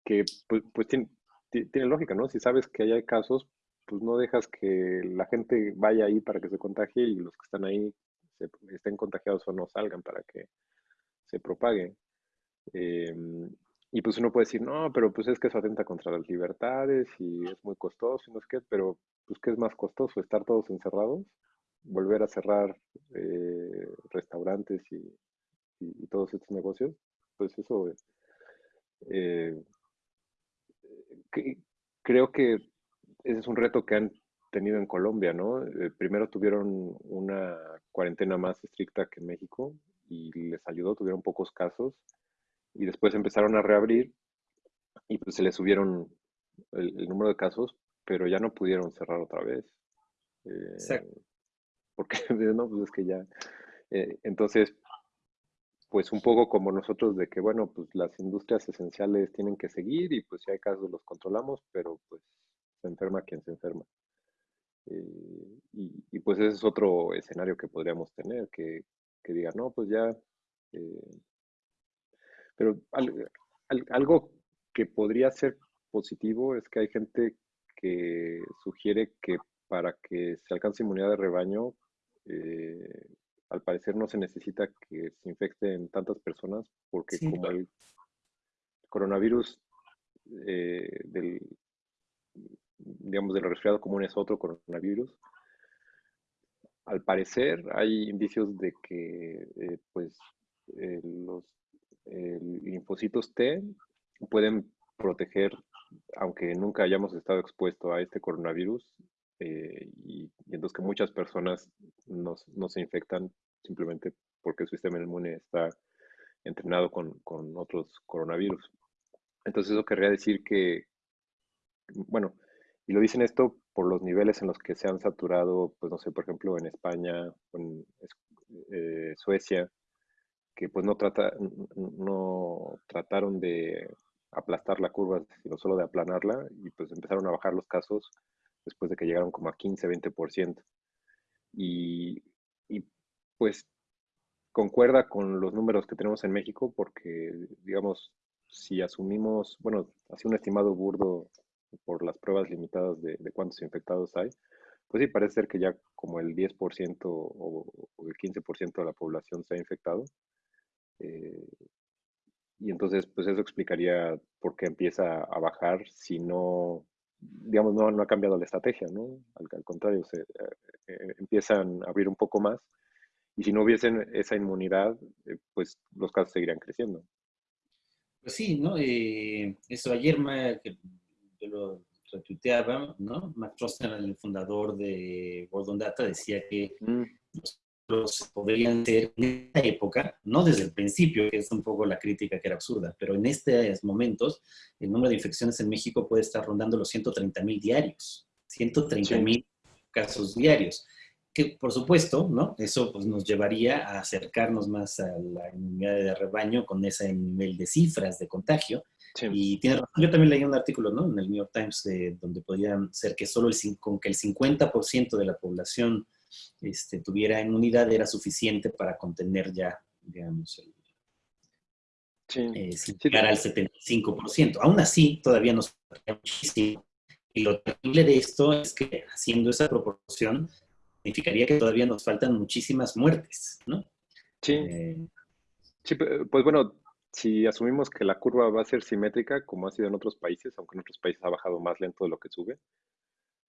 [SPEAKER 1] que pues, pues tiene, tiene, lógica, ¿no? Si sabes que hay casos, pues no dejas que la gente vaya ahí para que se contagie y los que están ahí estén contagiados o no salgan para que se propague. Em, y pues uno puede decir, no, pero pues es que eso atenta contra las libertades y es muy costoso, no es que, pero pues ¿qué es más costoso? ¿Estar todos encerrados? ¿Volver a cerrar eh, restaurantes y, todos estos negocios? Pues eso, eh, creo que ese es un reto que han tenido en Colombia, ¿no? Eh, primero tuvieron una cuarentena más estricta que en México y les ayudó, tuvieron pocos casos y después empezaron a reabrir y pues se les subieron el, número de casos, pero ya no pudieron cerrar otra vez. Eh, porque no, pues es que ya. Eh, entonces, pues un poco como nosotros de que, bueno, pues las industrias esenciales tienen que seguir y pues si hay casos los controlamos, pero pues se enferma quien se enferma. Eh, y, pues ese es otro escenario que podríamos tener, que, que diga, no, pues ya pero algo que podría ser positivo es que hay gente que sugiere que para que se alcance inmunidad de rebaño, eh, al parecer no se necesita que se infecten tantas personas, porque como el coronavirus eh, del, digamos, del resfriado común es otro coronavirus, al parecer hay indicios de que eh, pues los linfocitos T pueden proteger, aunque nunca hayamos estado expuesto a este coronavirus, y, entonces que muchas personas no, se infectan simplemente porque su sistema inmune está entrenado con, otros coronavirus. Entonces eso querría decir que, bueno, y lo dicen esto por los niveles en los que se han saturado, pues no sé, por ejemplo, en España, en eh, Suecia, que pues no trataron de aplastar la curva, sino solo de aplanarla, y pues empezaron a bajar los casos después de que llegaron como a 15, 20%. Y, y pues concuerda con los números que tenemos en México, porque, digamos, si asumimos, bueno, así un estimado burdo por las pruebas limitadas de, cuántos infectados hay, pues sí, parece ser que ya como el 10% o, el 15% de la población se ha infectado. Eh, y entonces, pues eso explicaría por qué empieza a bajar si no, digamos, no, no ha cambiado la estrategia, ¿no? Al, contrario, se, eh, eh, empiezan a abrir un poco más y si no hubiesen esa inmunidad, pues los casos seguirían creciendo.
[SPEAKER 2] Pues sí, ¿no? eso ayer me, yo lo retuiteaba, ¿no? Trosten, el fundador de Gordon Data, decía que mm. los podrían ser en esta época, no desde el principio, que es un poco la crítica que era absurda, pero en estos momentos el número de infecciones en México puede estar rondando los 130 mil diarios, 130 mil casos diarios que por supuesto, ¿no? Eso pues, nos llevaría a acercarnos más a la inmunidad de rebaño con ese nivel de cifras de contagio, y tiene razón, yo también leí un artículo ¿no? en el New York Times de, donde podría ser que solo el, con que el 50% de la población este, tuviera inmunidad era suficiente para contener ya, digamos, el, sí. Eh, llegar al 75%. Aún así, todavía nos falta muchísimo. Y lo terrible de esto es que haciendo esa proporción significaría que todavía nos faltan muchísimas muertes, ¿no?
[SPEAKER 1] Sí. Eh, sí, pues bueno, si asumimos que la curva va a ser simétrica, como ha sido en otros países, aunque en otros países ha bajado más lento de lo que sube,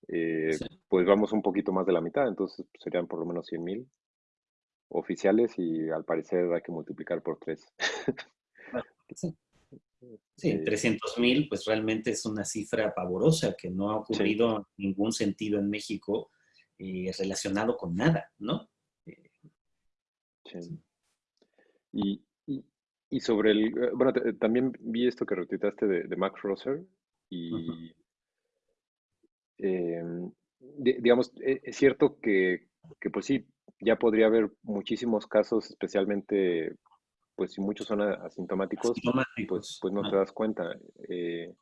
[SPEAKER 1] eh, pues vamos un poquito más de la mitad, entonces serían por lo menos 100.000 oficiales y al parecer hay que multiplicar por 3.
[SPEAKER 2] sí, sí 300.000 pues realmente es una cifra pavorosa que no ha ocurrido en ningún sentido en México eh, relacionado con nada, ¿no? Eh,
[SPEAKER 1] sí. Y, y sobre el, eh, bueno, también vi esto que retuitaste de, Max Rosser y, em, digamos, e, es cierto que, pues sí, ya podría haber muchísimos casos, especialmente, pues si muchos son asintomáticos, pues, pues no te das cuenta. Eh,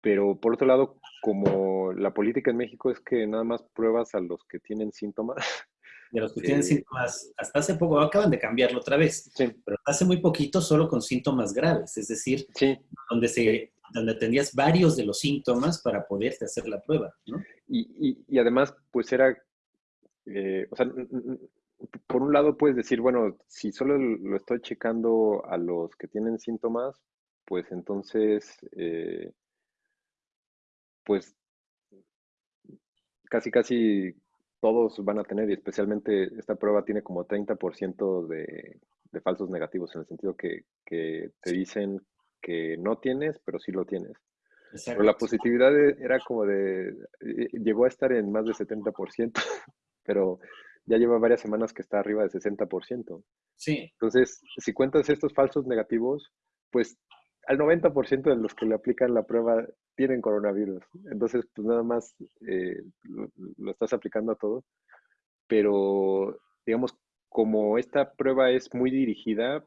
[SPEAKER 1] pero por otro lado, como la política en México es que nada más pruebas a los que tienen síntomas,
[SPEAKER 2] de los que tienen síntomas, hasta hace poco, acaban de cambiarlo otra vez, pero hace muy poquito solo con síntomas graves, es decir, donde, se, donde tenías varios de los síntomas para poderte hacer la prueba. ¿no?
[SPEAKER 1] Y, y, además, pues era, eh, o sea, por un lado puedes decir, bueno, si solo lo estoy checando a los que tienen síntomas, pues entonces, eh, pues casi, casi todos van a tener, y especialmente esta prueba tiene como 30% de, de falsos negativos, en el sentido que, que, te dicen que no tienes, pero sí lo tienes. Pero la positividad e, era como de, eh, llegó a estar en más de 70%, pero ya lleva varias semanas que está arriba de 60%.
[SPEAKER 2] Sí.
[SPEAKER 1] Entonces, si cuentas estos falsos negativos, pues al 90% de los que le aplican la prueba tienen coronavirus. Entonces, pues nada más eh, lo, estás aplicando a todo. Pero, digamos, como esta prueba es muy dirigida,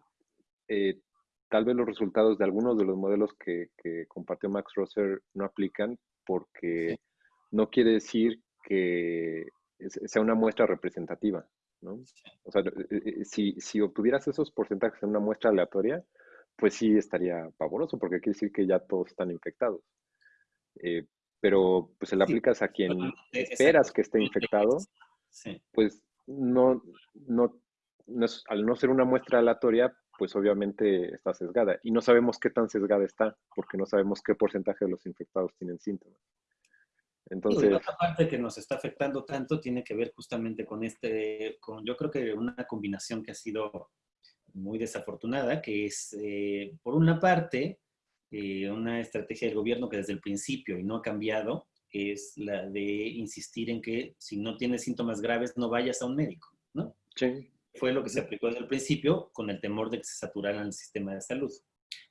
[SPEAKER 1] eh, tal vez los resultados de algunos de los modelos que, compartió Max Rosser no aplican porque no quiere decir que sea una muestra representativa. ¿no? O sea, eh, si, si obtuvieras esos porcentajes en una muestra aleatoria, pues sí estaría pavoroso, porque quiere decir que ya todos están infectados. Eh, pero pues se le aplicas a quien esperas que esté infectado, pues no, no, al no ser una muestra aleatoria, pues obviamente está sesgada. Y no sabemos qué tan sesgada está, porque no sabemos qué porcentaje de los infectados tienen síntomas.
[SPEAKER 2] Entonces... la otra parte que nos está afectando tanto tiene que ver justamente con este, con yo creo que una combinación que ha sido muy desafortunada, que es, eh, por una parte, eh, una estrategia del gobierno que desde el principio, y no ha cambiado, es la de insistir en que si no tienes síntomas graves no vayas a un médico, ¿no?
[SPEAKER 1] Sí.
[SPEAKER 2] Fue lo que se aplicó desde el principio con el temor de que se saturara el sistema de salud.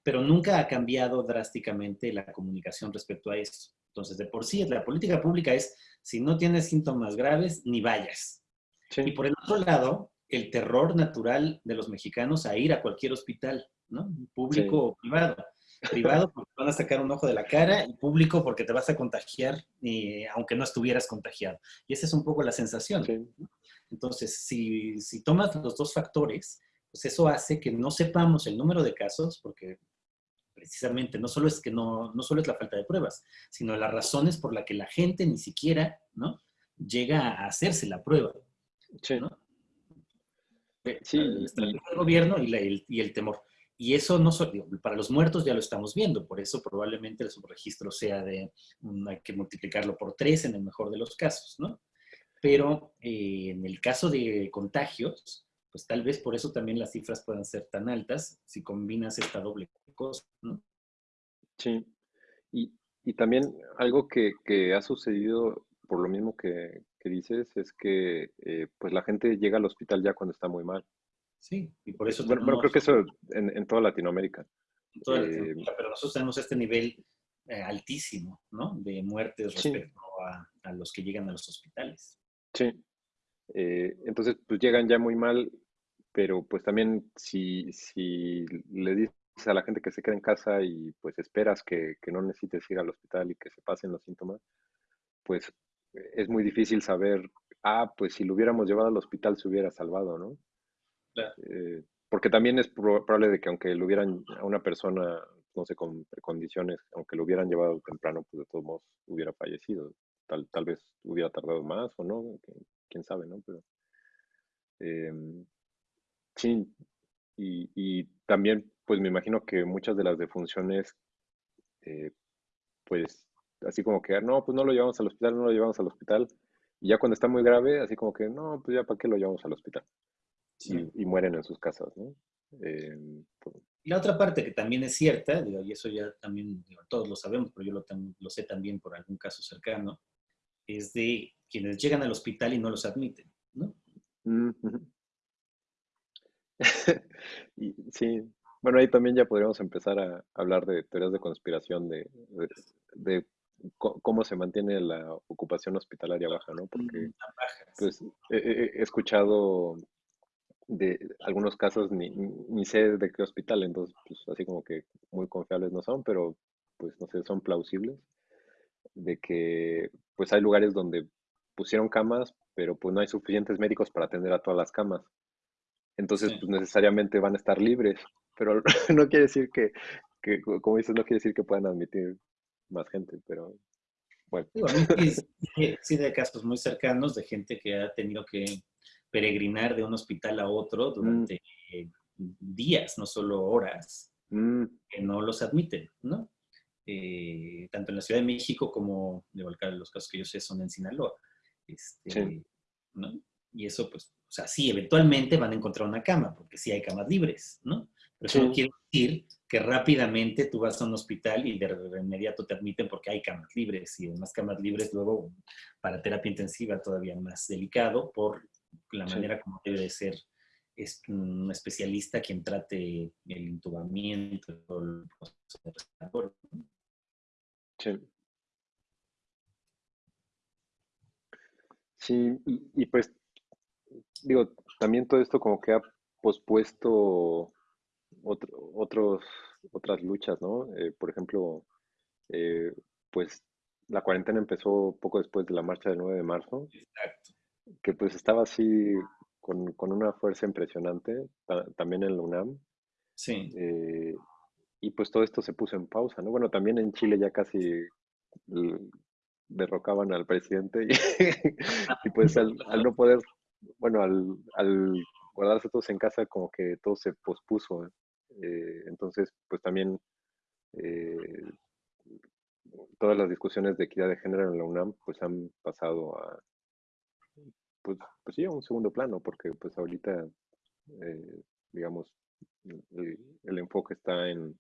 [SPEAKER 2] Pero nunca ha cambiado drásticamente la comunicación respecto a esto. Entonces, de por sí, la política pública es, si no tienes síntomas graves, ni vayas. Y por el otro lado, el terror natural de los mexicanos a ir a cualquier hospital, ¿no? Público o privado. Privado porque van a sacar un ojo de la cara y público porque te vas a contagiar aunque no estuvieras contagiado. Y esa es un poco la sensación. Entonces, si, si tomas los dos factores, pues eso hace que no sepamos el número de casos porque precisamente no solo es que no, no solo es la falta de pruebas, sino las razones por las que la gente ni siquiera ¿no? llega a hacerse la prueba. Sí. ¿no? Sí, el, gobierno y, el, y, el, temor. Y eso no solo, para los muertos ya lo estamos viendo, por eso probablemente el subregistro sea de, hay que multiplicarlo por tres en el mejor de los casos, ¿no? Pero eh, en el caso de contagios, pues tal vez por eso también las cifras puedan ser tan altas si combinas esta doble cosa, ¿no?
[SPEAKER 1] Sí, y, y también algo que, que, ha sucedido por lo mismo que, que dices es que eh, pues la gente llega al hospital ya cuando está muy mal.
[SPEAKER 2] Sí, y por eso...
[SPEAKER 1] Bueno, creo que eso en, en toda Latinoamérica.
[SPEAKER 2] En toda eh, Latinoamérica, pero nosotros tenemos este nivel eh, altísimo, ¿no? De muertes respecto a, a, los que llegan a los hospitales.
[SPEAKER 1] Sí. entonces, pues llegan ya muy mal, pero pues también si, si le dices a la gente que se queda en casa y pues esperas que, que no necesites ir al hospital y que se pasen los síntomas, pues es muy difícil saber, ah, pues si lo hubiéramos llevado al hospital se hubiera salvado, ¿no? Eh, porque también es probable de que aunque lo hubieran a una persona, no sé, con condiciones, aunque lo hubieran llevado temprano, pues de todos modos hubiera fallecido. Tal, tal vez hubiera tardado más o no, quién sabe, ¿no? Pero em, sí, y, y, también, pues me imagino que muchas de las defunciones, eh, pues así como que, no, pues no lo llevamos al hospital, no lo llevamos al hospital. Y ya cuando está muy grave, así como que, no, pues ya para qué lo llevamos al hospital. Y, mueren en sus casas, ¿no?
[SPEAKER 2] Em, pues y la otra parte que también es cierta, digo, y eso ya también todos lo sabemos, pero yo lo, lo, sé también por algún caso cercano, es de quienes llegan al hospital y no los admiten, ¿no?
[SPEAKER 1] sí, bueno, ahí también ya podríamos empezar a hablar de teorías de conspiración, de, de cómo se mantiene la ocupación hospitalaria baja, ¿no? Porque pues, he, escuchado de algunos casos, ni, ni, sé de qué hospital, entonces, pues así como que muy confiables no son, pero pues no sé, son plausibles, de que pues hay lugares donde pusieron camas, pero pues no hay suficientes médicos para atender a todas las camas. Entonces, pues necesariamente van a estar libres, pero no quiere decir que, que, como dices, no quiere decir que puedan admitir más gente, pero bueno.
[SPEAKER 2] sí, de casos muy cercanos de gente que ha tenido que peregrinar de un hospital a otro mm. durante días, no solo horas, mm. que no los admiten, ¿no? Eh, tanto en la Ciudad de México como, de los casos que yo sé son en Sinaloa. Este, ¿no? Y eso, pues, o sea, sí, eventualmente van a encontrar una cama, porque sí hay camas libres, ¿no? Pero eso no quiere decir que rápidamente tú vas a un hospital y de inmediato te admiten porque hay camas libres y además camas libres luego para terapia intensiva todavía más delicado por la manera como debe de ser es un especialista quien trate el intubamiento, el proceso
[SPEAKER 1] Sí. Sí, y, y, pues, digo, también todo esto como que ha pospuesto otros, otras luchas, ¿no? Eh, por ejemplo, eh, pues la cuarentena empezó poco después de la marcha del 9 de marzo. Exacto. Que pues estaba así con, una fuerza impresionante, también en la UNAM.
[SPEAKER 2] Sí.
[SPEAKER 1] Eh, y pues todo esto se puso en pausa, ¿no? Bueno, también en Chile ya casi derrocaban al presidente y, pues al, no poder, bueno, al, al guardarse todos en casa como que todo se pospuso. Eh, entonces, pues también eh, todas las discusiones de equidad de género en la UNAM pues han pasado a, pues, pues sí, a un segundo plano, porque pues ahorita, eh, digamos, el, enfoque está en,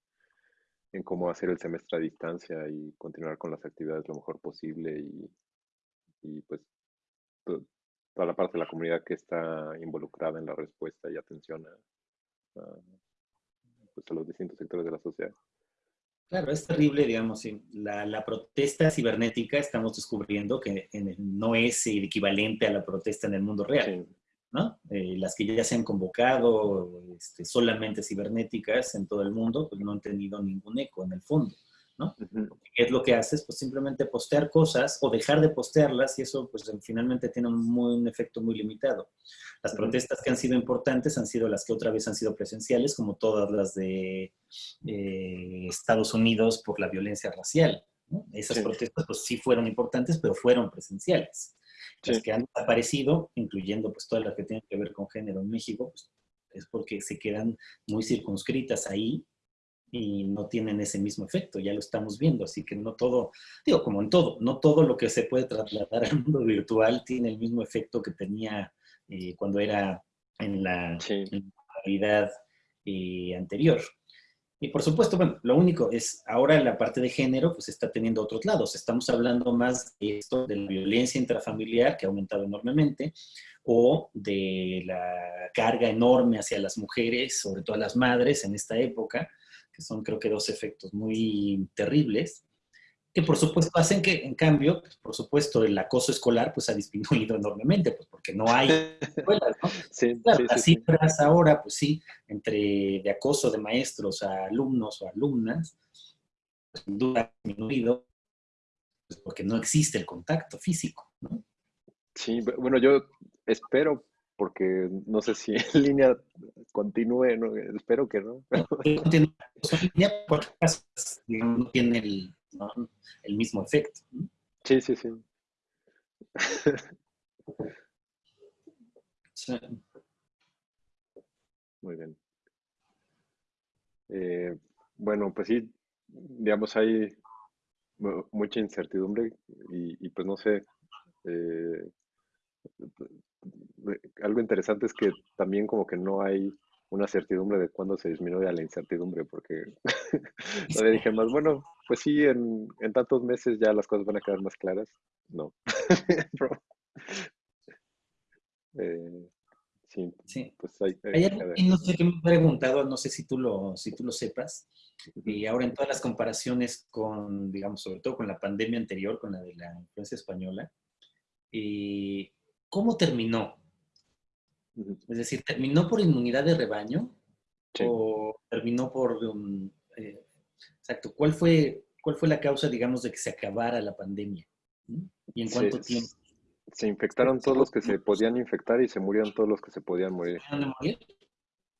[SPEAKER 1] en cómo hacer el semestre a distancia y continuar con las actividades lo mejor posible y, y pues toda la parte de la comunidad que está involucrada en la respuesta y atención a, pues a los distintos sectores de la sociedad.
[SPEAKER 2] Claro, es terrible, digamos, la, la, protesta cibernética estamos descubriendo que no es el equivalente a la protesta en el mundo real. ¿No? Eh, las que ya se han convocado este, solamente cibernéticas en todo el mundo, pues no han tenido ningún eco en el fondo. ¿no? ¿Qué es lo que haces? Pues simplemente postear cosas o dejar de postearlas y eso pues finalmente tiene un, un efecto muy limitado. Las protestas que han sido importantes han sido las que otra vez han sido presenciales, como todas las de eh, Estados Unidos por la violencia racial. Esas protestas pues sí fueron importantes, pero fueron presenciales. Las que han aparecido, incluyendo pues todas las que tienen que ver con género en México, pues, es porque se quedan muy circunscritas ahí y no tienen ese mismo efecto, ya lo estamos viendo, así que no todo, digo, como en todo, no todo lo que se puede trasladar al mundo virtual tiene el mismo efecto que tenía eh, cuando era en la, realidad eh, anterior. Y por supuesto, bueno, lo único es, ahora la parte de género pues está teniendo otros lados. Estamos hablando más de esto, de la violencia intrafamiliar que ha aumentado enormemente, o de la carga enorme hacia las mujeres, sobre todo a las madres en esta época, que son creo que dos efectos muy terribles, que por supuesto hacen que, en cambio, pues, por supuesto, el acoso escolar pues ha disminuido enormemente, pues porque no hay escuelas, ¿no? Sí, las cifras ahora, pues sí, entre de acoso de maestros a alumnos o alumnas, pues, sin duda ha disminuido, pues, porque no existe el contacto físico, ¿no?
[SPEAKER 1] Sí, bueno, yo espero porque no sé si en línea continúe, espero que no.
[SPEAKER 2] línea no tiene el, el mismo efecto.
[SPEAKER 1] Sí, sí, sí. Muy bien. Eh, bueno, pues sí, digamos, hay mucha incertidumbre y, pues no sé, eh, algo interesante es que también como que no hay una certidumbre de cuándo se disminuye la incertidumbre, porque todavía dije más, bueno, pues sí, en, tantos meses ya las cosas van a quedar más claras. No.
[SPEAKER 2] Eh, sí, pues hay, no sé qué me he preguntado, no sé si tú lo, si tú lo sepas, y ahora en todas las comparaciones con, digamos, sobre todo con la pandemia anterior, con la de la influencia española, y ¿cómo terminó? Es decir, ¿terminó por inmunidad de rebaño? ¿O terminó por... Um, eh, exacto, ¿cuál fue, ¿cuál fue la causa, digamos, de que se acabara la pandemia? ¿Y en cuánto tiempo?
[SPEAKER 1] Se infectaron todos los que se podían infectar y se murieron todos los que se podían morir.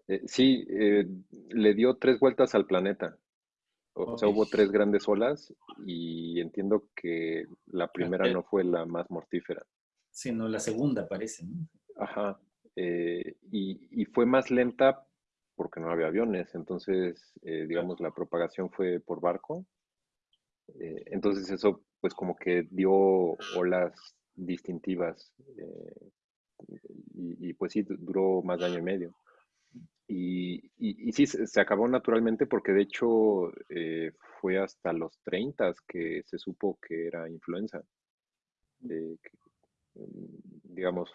[SPEAKER 1] Eh, sí, eh, le dio tres vueltas al planeta. O sea, hubo tres grandes olas y entiendo que la primera no fue la más mortífera.
[SPEAKER 2] Sino la segunda, parece, ¿no?
[SPEAKER 1] Ajá. Eh, y, fue más lenta porque no había aviones, entonces, eh, digamos, la propagación fue por barco. Eh, entonces eso, pues como que dio olas distintivas y, pues sí, duró más de año y medio. Y, y, sí, se acabó naturalmente porque de hecho fue hasta los 30 que se supo que era influenza. digamos,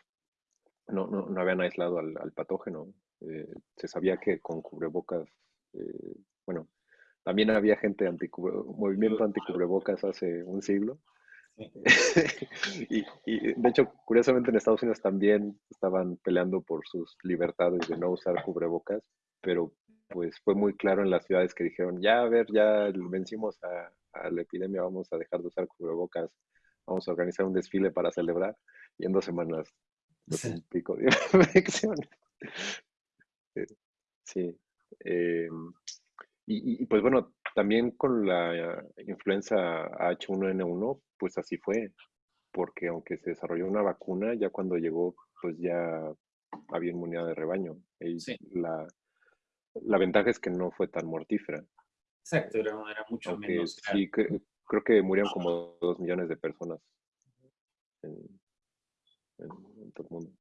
[SPEAKER 1] no, no, no habían aislado al, patógeno. Eh, se sabía que con cubrebocas, eh, bueno, también había gente anti movimiento anticubrebocas hace un siglo. y, y, de hecho, curiosamente en Estados Unidos también estaban peleando por sus libertades de no usar cubrebocas, pero pues fue muy claro en las ciudades que dijeron, ya a ver, ya vencimos a, a la epidemia, vamos a dejar de usar cubrebocas, vamos a organizar un desfile para celebrar y en dos semanas un pico de infecciones. Eh, sí. Em, y, pues bueno, también con la influenza H1N1, pues así fue, porque aunque se desarrolló una vacuna, ya cuando llegó, pues ya había inmunidad de rebaño. Y la, la ventaja es que no fue tan mortífera.
[SPEAKER 2] Exacto, era, mucho menos.
[SPEAKER 1] Sí, creo que murieron como dos millones de personas en, en, todo el mundo.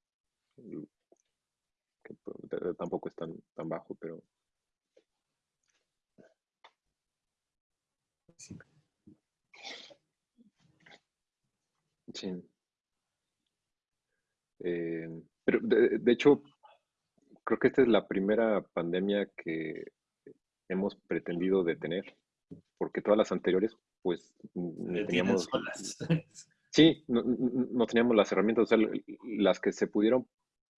[SPEAKER 1] Pues, tampoco es tan, tan bajo, pero... Sí. sí. Eh, pero de, de, hecho, creo que esta es la primera pandemia que hemos pretendido detener, porque todas las anteriores, pues, teníamos... Solas. Sí, no, teníamos las herramientas, o sea, las que se pudieron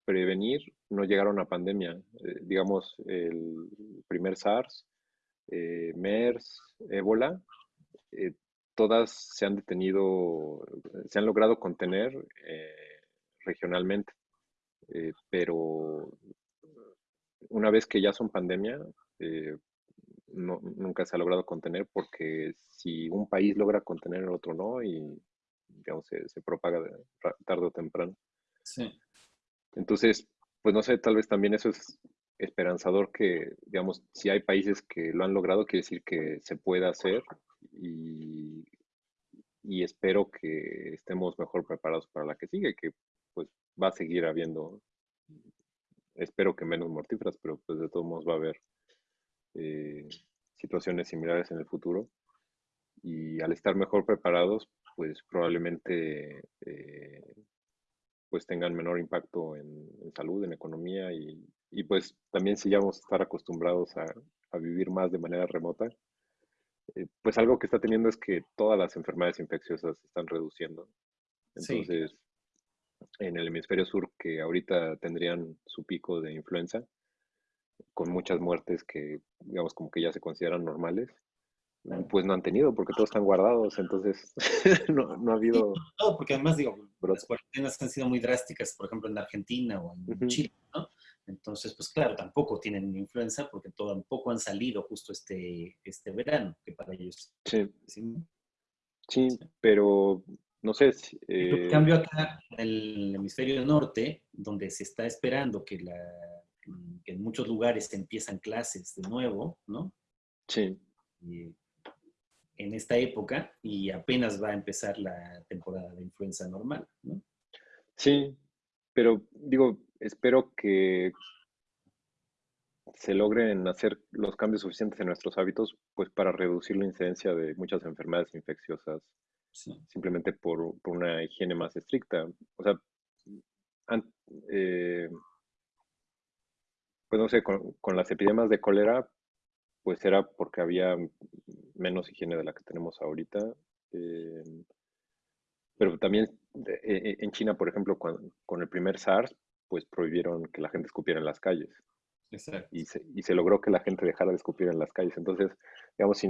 [SPEAKER 1] prevenir no llegaron a pandemia. Eh, digamos, el primer SARS, eh, MERS, ébola, eh, todas se han detenido, se han logrado contener regionalmente, pero una vez que ya son pandemia, nunca se ha logrado contener porque si un país logra contener el otro no y digamos se, se propaga tarde o temprano. Sí. Entonces, pues no sé, tal vez también eso es esperanzador que, digamos, si hay países que lo han logrado, quiere decir que se puede hacer y, espero que estemos mejor preparados para la que sigue, que pues va a seguir habiendo, espero que menos mortíferas, pero pues de todos modos va a haber eh, situaciones similares en el futuro. Y al estar mejor preparados, pues probablemente eh, pues tengan menor impacto en, salud, en economía y, pues también si ya vamos a estar acostumbrados a, vivir más de manera remota, eh, pues algo que está teniendo es que todas las enfermedades infecciosas se están reduciendo. Entonces, en el hemisferio sur, que ahorita tendrían su pico de influenza, con muchas muertes que, digamos, como que ya se consideran normales, pues no han tenido, porque todos están guardados, entonces no, no, ha habido...
[SPEAKER 2] No, porque además, digo, las cuarentenas han sido muy drásticas, por ejemplo, en Argentina o en Chile, ¿no? Entonces, pues claro, tampoco tienen influenza porque tampoco han salido justo este, este verano, que para ellos...
[SPEAKER 1] Sí, sí, pero no sé si...
[SPEAKER 2] En cambio acá, en el hemisferio norte, donde se está esperando que, la, que en muchos lugares empiezan clases de nuevo, ¿no?
[SPEAKER 1] Sí
[SPEAKER 2] en esta época y apenas va a empezar la temporada de influenza normal, ¿no?
[SPEAKER 1] Sí, pero digo, espero que se logren hacer los cambios suficientes en nuestros hábitos, pues para reducir la incidencia de muchas enfermedades infecciosas, simplemente por, una higiene más estricta. O sea, eh, pues no sé, con, con, las epidemias de cólera, pues era porque había menos higiene de la que tenemos ahorita. Eh, pero también e, e, en China, por ejemplo, con, el primer SARS, pues prohibieron que la gente escupiera en las calles. Y se, y se, logró que la gente dejara de escupir en las calles. Entonces, digamos, si,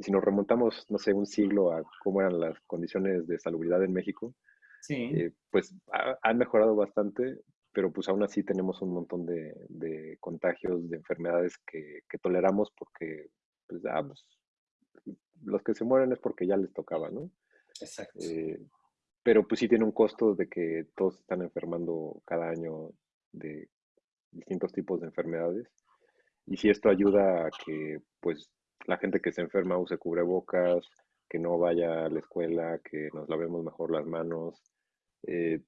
[SPEAKER 1] si, nos remontamos, no sé, un siglo a cómo eran las condiciones de salubridad en México, eh, pues han mejorado bastante, pero pues aún así tenemos un montón de, contagios, de enfermedades que, toleramos porque, pues, ah, pues, los que se mueren es porque ya les tocaba, ¿no?
[SPEAKER 2] Exacto.
[SPEAKER 1] Eh, pero pues sí tiene un costo de que todos están enfermando cada año de distintos tipos de enfermedades. Y si esto ayuda a que pues la gente que se enferma use cubrebocas, que no vaya a la escuela, que nos lavemos mejor las manos, eh,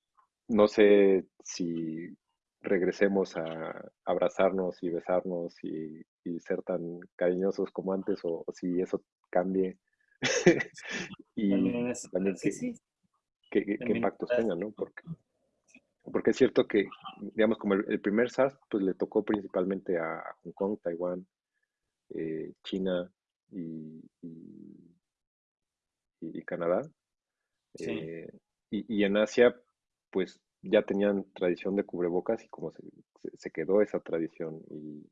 [SPEAKER 1] no sé si regresemos a abrazarnos y besarnos y, ser tan cariñosos como antes o, si eso cambie y también, qué, impactos tengan, ¿no? Porque, porque es cierto que, digamos, como el, primer SARS, pues le tocó principalmente a Hong Kong, Taiwán, eh, China y, y, Canadá. Eh, y, en Asia, pues ya tenían tradición de cubrebocas y como se, quedó esa tradición y,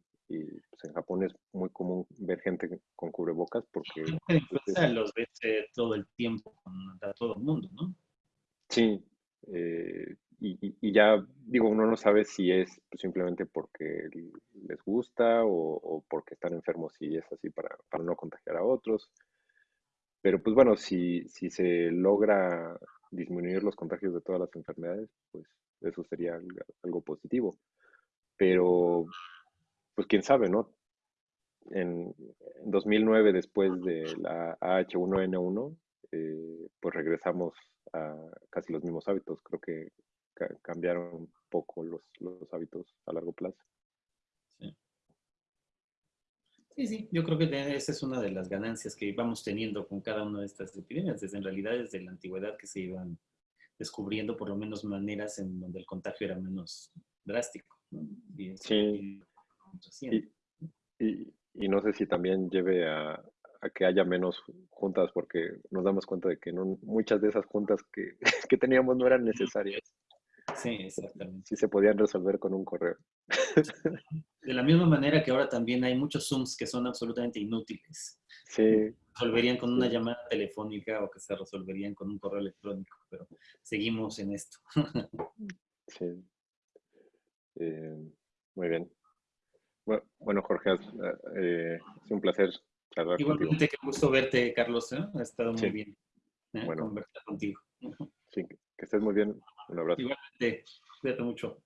[SPEAKER 1] pues en Japón es muy común ver gente con cubrebocas porque...
[SPEAKER 2] Pues, los ves eh, todo el tiempo a todo el mundo, ¿no?
[SPEAKER 1] Sí, eh, y, ya digo, uno no sabe si es pues, simplemente porque les gusta o, porque están enfermos y es así para, para no contagiar a otros. Pero pues bueno, si, si se logra disminuir los contagios de todas las enfermedades, pues eso sería algo positivo. Pero, pues quién sabe, ¿no? En, 2009, después de la H1N1, eh, pues regresamos a casi los mismos hábitos. Creo que cambiaron poco los, los hábitos a largo plazo.
[SPEAKER 2] Sí. Sí, sí, yo creo que esa es una de las ganancias que vamos teniendo con cada una de estas epidemias, desde en realidad desde la antigüedad que se iban descubriendo por lo menos maneras en donde el contagio era menos drástico.
[SPEAKER 1] sí. Y, y, no sé si también lleve a, que haya menos juntas, porque nos damos cuenta de que no, muchas de esas juntas que, que teníamos no eran necesarias.
[SPEAKER 2] Sí, exactamente.
[SPEAKER 1] Sí se podían resolver con un correo.
[SPEAKER 2] De la misma manera que ahora también hay muchos Zooms que son absolutamente inútiles.
[SPEAKER 1] Sí.
[SPEAKER 2] Se resolverían con una llamada telefónica o que se resolverían con un correo electrónico, pero seguimos en esto.
[SPEAKER 1] Sí. Eh, muy bien. Bueno, Jorge, eh, es un placer
[SPEAKER 2] charlar Igualmente, qué gusto verte, Carlos. ¿eh? Ha estado muy bien
[SPEAKER 1] bueno.
[SPEAKER 2] conversar contigo.
[SPEAKER 1] Sí, que estés muy bien. Un abrazo.
[SPEAKER 2] Igualmente, cuídate mucho.